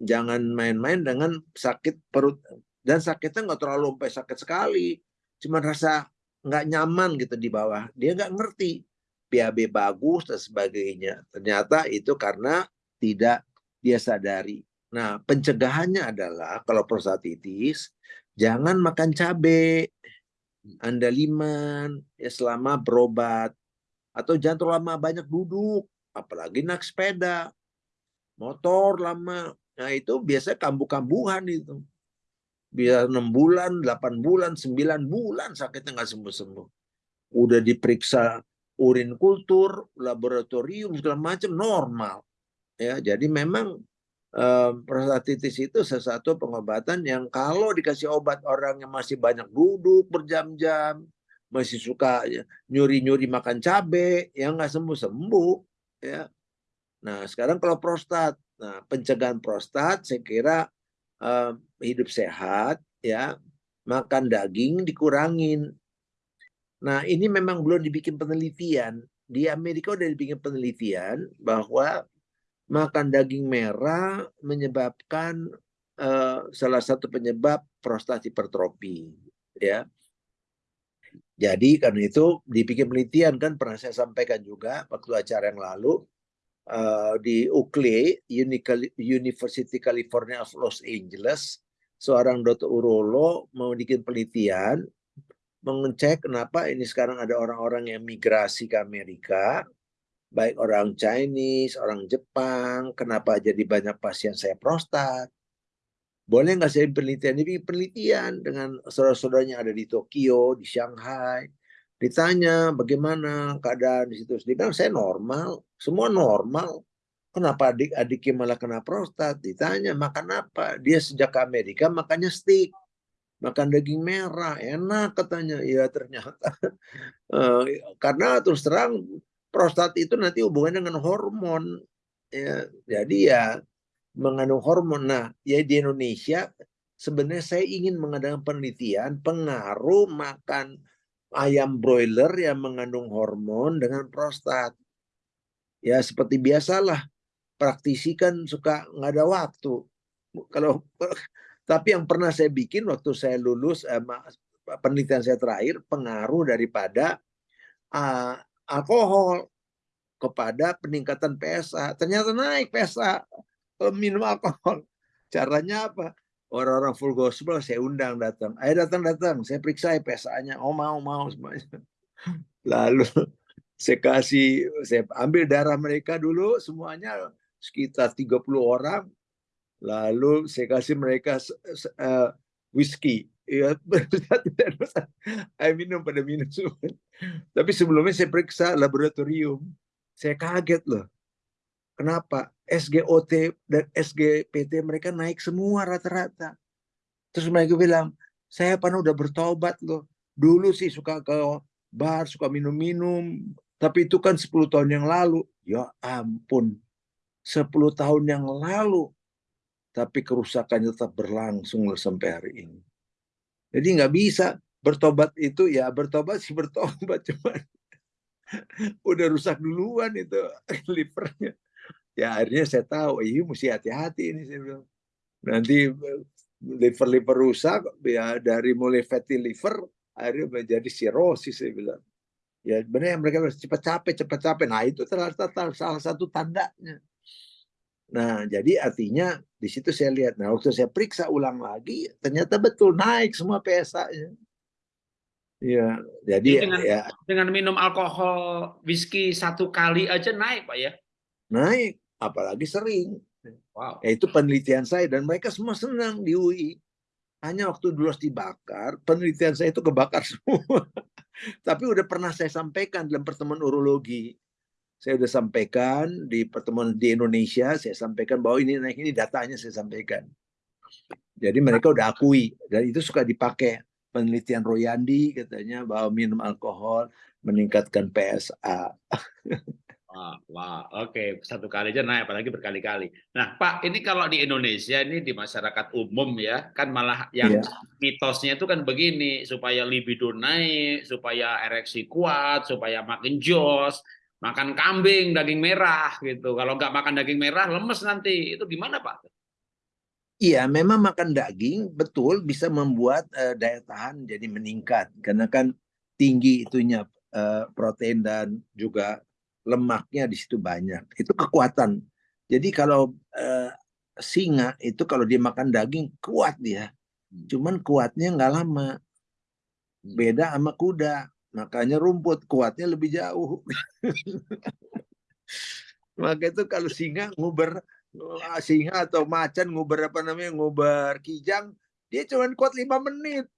jangan main-main dengan sakit perut dan sakitnya nggak terlalu sampai sakit sekali, cuma rasa nggak nyaman gitu di bawah. Dia nggak ngerti PAB bagus dan sebagainya. Ternyata itu karena tidak dia sadari. Nah, pencegahannya adalah kalau prostatitis, jangan makan cabai, andaliman, ya selama berobat. Atau jangan terlalu lama banyak duduk, apalagi naik sepeda, motor lama. Nah itu biasanya kambuh-kambuhan itu. Biar 6 bulan, 8 bulan, 9 bulan sakitnya nggak sembuh-sembuh. Udah diperiksa urin kultur, laboratorium, segala macam normal. Ya, jadi memang prostatitis itu sesuatu pengobatan yang kalau dikasih obat orang yang masih banyak duduk berjam-jam, masih suka ya, nyuri-nyuri makan cabai, yang nggak sembuh-sembuh. ya. Nah sekarang kalau prostat, nah pencegahan prostat saya kira uh, hidup sehat, ya makan daging dikurangin. Nah ini memang belum dibikin penelitian. Di Amerika udah dibikin penelitian bahwa makan daging merah menyebabkan uh, salah satu penyebab prostat hipertrofi ya jadi karena itu dibikin penelitian kan pernah saya sampaikan juga waktu acara yang lalu uh, di UCLA University California of Los Angeles seorang dokter urolo mau bikin penelitian mengecek kenapa ini sekarang ada orang-orang yang migrasi ke Amerika baik orang Chinese, orang Jepang, kenapa jadi banyak pasien saya prostat. Boleh nggak saya penelitian? Ini penelitian dengan saudara-saudaranya ada di Tokyo, di Shanghai. Ditanya bagaimana keadaan di situ. Dia bilang saya normal, semua normal. Kenapa adik-adiknya malah kena prostat? Ditanya makan apa? Dia sejak ke Amerika makannya steak makan daging merah enak katanya ya ternyata uh, karena terus terang prostat itu nanti hubungannya dengan hormon. Ya, jadi ya mengandung hormon. Nah, ya di Indonesia sebenarnya saya ingin mengadakan penelitian pengaruh makan ayam broiler yang mengandung hormon dengan prostat. Ya seperti biasalah praktisi kan suka nggak ada waktu. Kalau tapi yang pernah saya bikin waktu saya lulus eh, penelitian saya terakhir pengaruh daripada uh, alkohol kepada peningkatan PSA. Ternyata naik PSA minum alkohol. Caranya apa? Orang-orang full gospel saya undang datang. Ayo datang datang, saya periksa PSA-nya. Oh mau mau semuanya. Lalu saya kasih, saya ambil darah mereka dulu semuanya sekitar 30 orang. Lalu saya kasih mereka uh, whisky ya air minum pada minum semua. Tapi sebelumnya saya periksa laboratorium. Saya kaget loh. Kenapa? SGOT dan SGPT mereka naik semua rata-rata. Terus mereka bilang, saya pernah udah bertobat loh. Dulu sih suka ke bar, suka minum-minum. Tapi itu kan 10 tahun yang lalu. Ya ampun. 10 tahun yang lalu. Tapi kerusakannya tetap berlangsung loh sampai hari ini. Jadi nggak bisa bertobat itu ya bertobat sih bertobat cuman udah rusak duluan itu livernya. Ya akhirnya saya tahu, ini mesti hati-hati ini saya bilang. Nanti liver-liver rusak ya dari mulai fatty liver akhirnya menjadi sirosis saya bilang. Ya benar yang mereka cepat capek, cepat capek. Nah itu ternyata salah satu tandanya. Nah, jadi artinya di situ saya lihat. Nah, waktu saya periksa ulang lagi, ternyata betul naik semua PSA-nya. Iya, jadi dengan, ya dengan minum alkohol whisky satu kali aja naik, Pak ya? Naik, apalagi sering. Wow. Ya, itu penelitian saya dan mereka semua senang di UI. Hanya waktu dulu dibakar, penelitian saya itu kebakar semua. Tapi udah pernah saya sampaikan dalam pertemuan urologi. Saya udah sampaikan di pertemuan di Indonesia, saya sampaikan bahwa ini naik ini datanya saya sampaikan. Jadi mereka udah akui dan itu suka dipakai penelitian Royandi katanya bahwa minum alkohol meningkatkan PSA. Wah, wah oke okay. satu kali aja naik apalagi berkali-kali. Nah Pak ini kalau di Indonesia ini di masyarakat umum ya kan malah yang yeah. mitosnya itu kan begini supaya libido naik, supaya ereksi kuat, supaya makin jos, makan kambing daging merah gitu. Kalau nggak makan daging merah lemes nanti itu gimana Pak? Iya, memang makan daging betul bisa membuat uh, daya tahan jadi meningkat karena kan tinggi itunya uh, protein dan juga lemaknya di situ banyak. Itu kekuatan. Jadi kalau uh, singa itu kalau dia makan daging kuat dia. Hmm. Cuman kuatnya nggak lama. Hmm. Beda sama kuda. Makanya rumput kuatnya lebih jauh. Maka itu kalau singa nguber eh, singa atau macan nguber apa namanya nguber kijang dia cuma kuat lima menit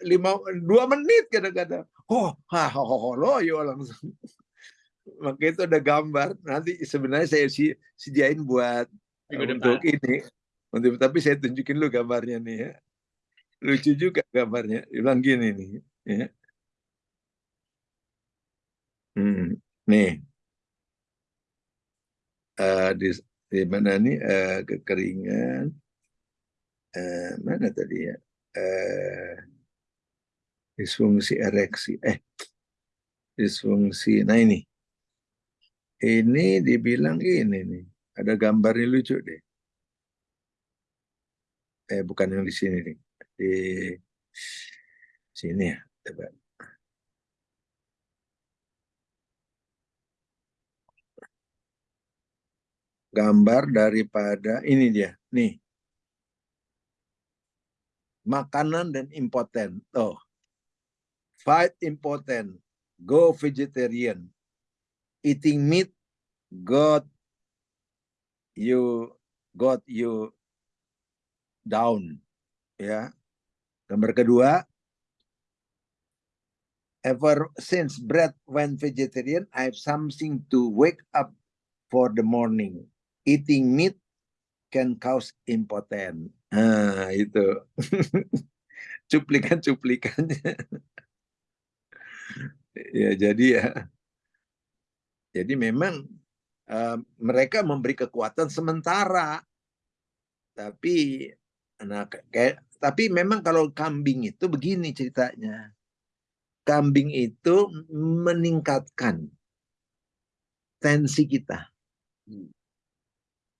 lima dua menit kadang-kadang oh ha ho ho lo yo langsung maka itu ada gambar. Nanti sebenarnya saya si sediain buat Minggu untuk depan. ini. Untuk tapi saya tunjukin lu gambarnya nih ya. Lucu juga gambarnya. Bilang gini nih ya. Hmm, nih. Uh, di, di mana nih? Uh, kekeringan. Uh, mana tadi ya? Uh, disfungsi ereksi. Eh disfungsi. Nah ini ini dibilang ini nih, ada gambarnya lucu deh. Eh bukan yang di sini nih, di sini ya, coba. Gambar daripada ini dia, nih. Makanan dan impoten. Oh, fight impotent, go vegetarian, eating meat got you got you down ya. Gambar kedua ever since bread went vegetarian I have something to wake up for the morning. Eating meat can cause impotence nah itu. Cuplikan cuplikannya ya jadi ya jadi memang uh, mereka memberi kekuatan sementara. Tapi nah kayak tapi memang kalau kambing itu begini ceritanya. Kambing itu meningkatkan tensi kita. Hmm.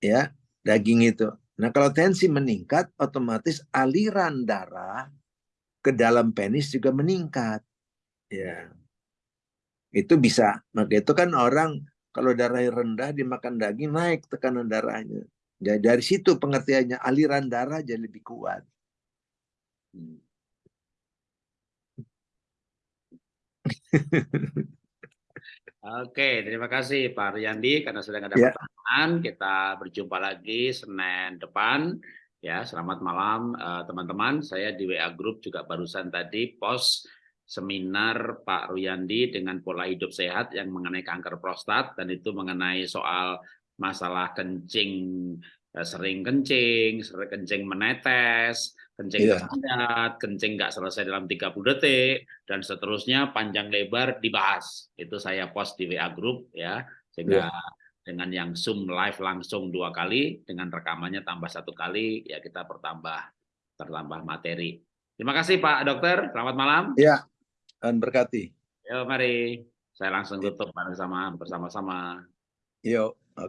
Ya, daging itu. Nah, kalau tensi meningkat, otomatis aliran darah ke dalam penis juga meningkat. Ya itu bisa. Maka itu kan orang kalau darahnya rendah dimakan daging naik tekanan darahnya. Jadi dari situ pengertiannya aliran darah jadi lebih kuat. Hmm. Oke, terima kasih Pak Riyandi karena sudah ada ya. pertanyaan. Kita berjumpa lagi Senin depan. Ya, selamat malam eh, teman-teman. Uh, Saya di WA Group juga barusan tadi post seminar Pak Ruyandi dengan pola hidup sehat yang mengenai kanker prostat dan itu mengenai soal masalah kencing eh, sering kencing, sering kencing menetes, kencing yeah. padat, kencing nggak selesai dalam 30 detik dan seterusnya panjang lebar dibahas. Itu saya post di WA group ya sehingga yeah. dengan yang Zoom live langsung dua kali dengan rekamannya tambah satu kali ya kita bertambah tertambah materi. Terima kasih Pak Dokter, selamat malam. Ya, dan berkati. Yo, mari. Saya langsung tutup bersama bersama-sama. Yuk.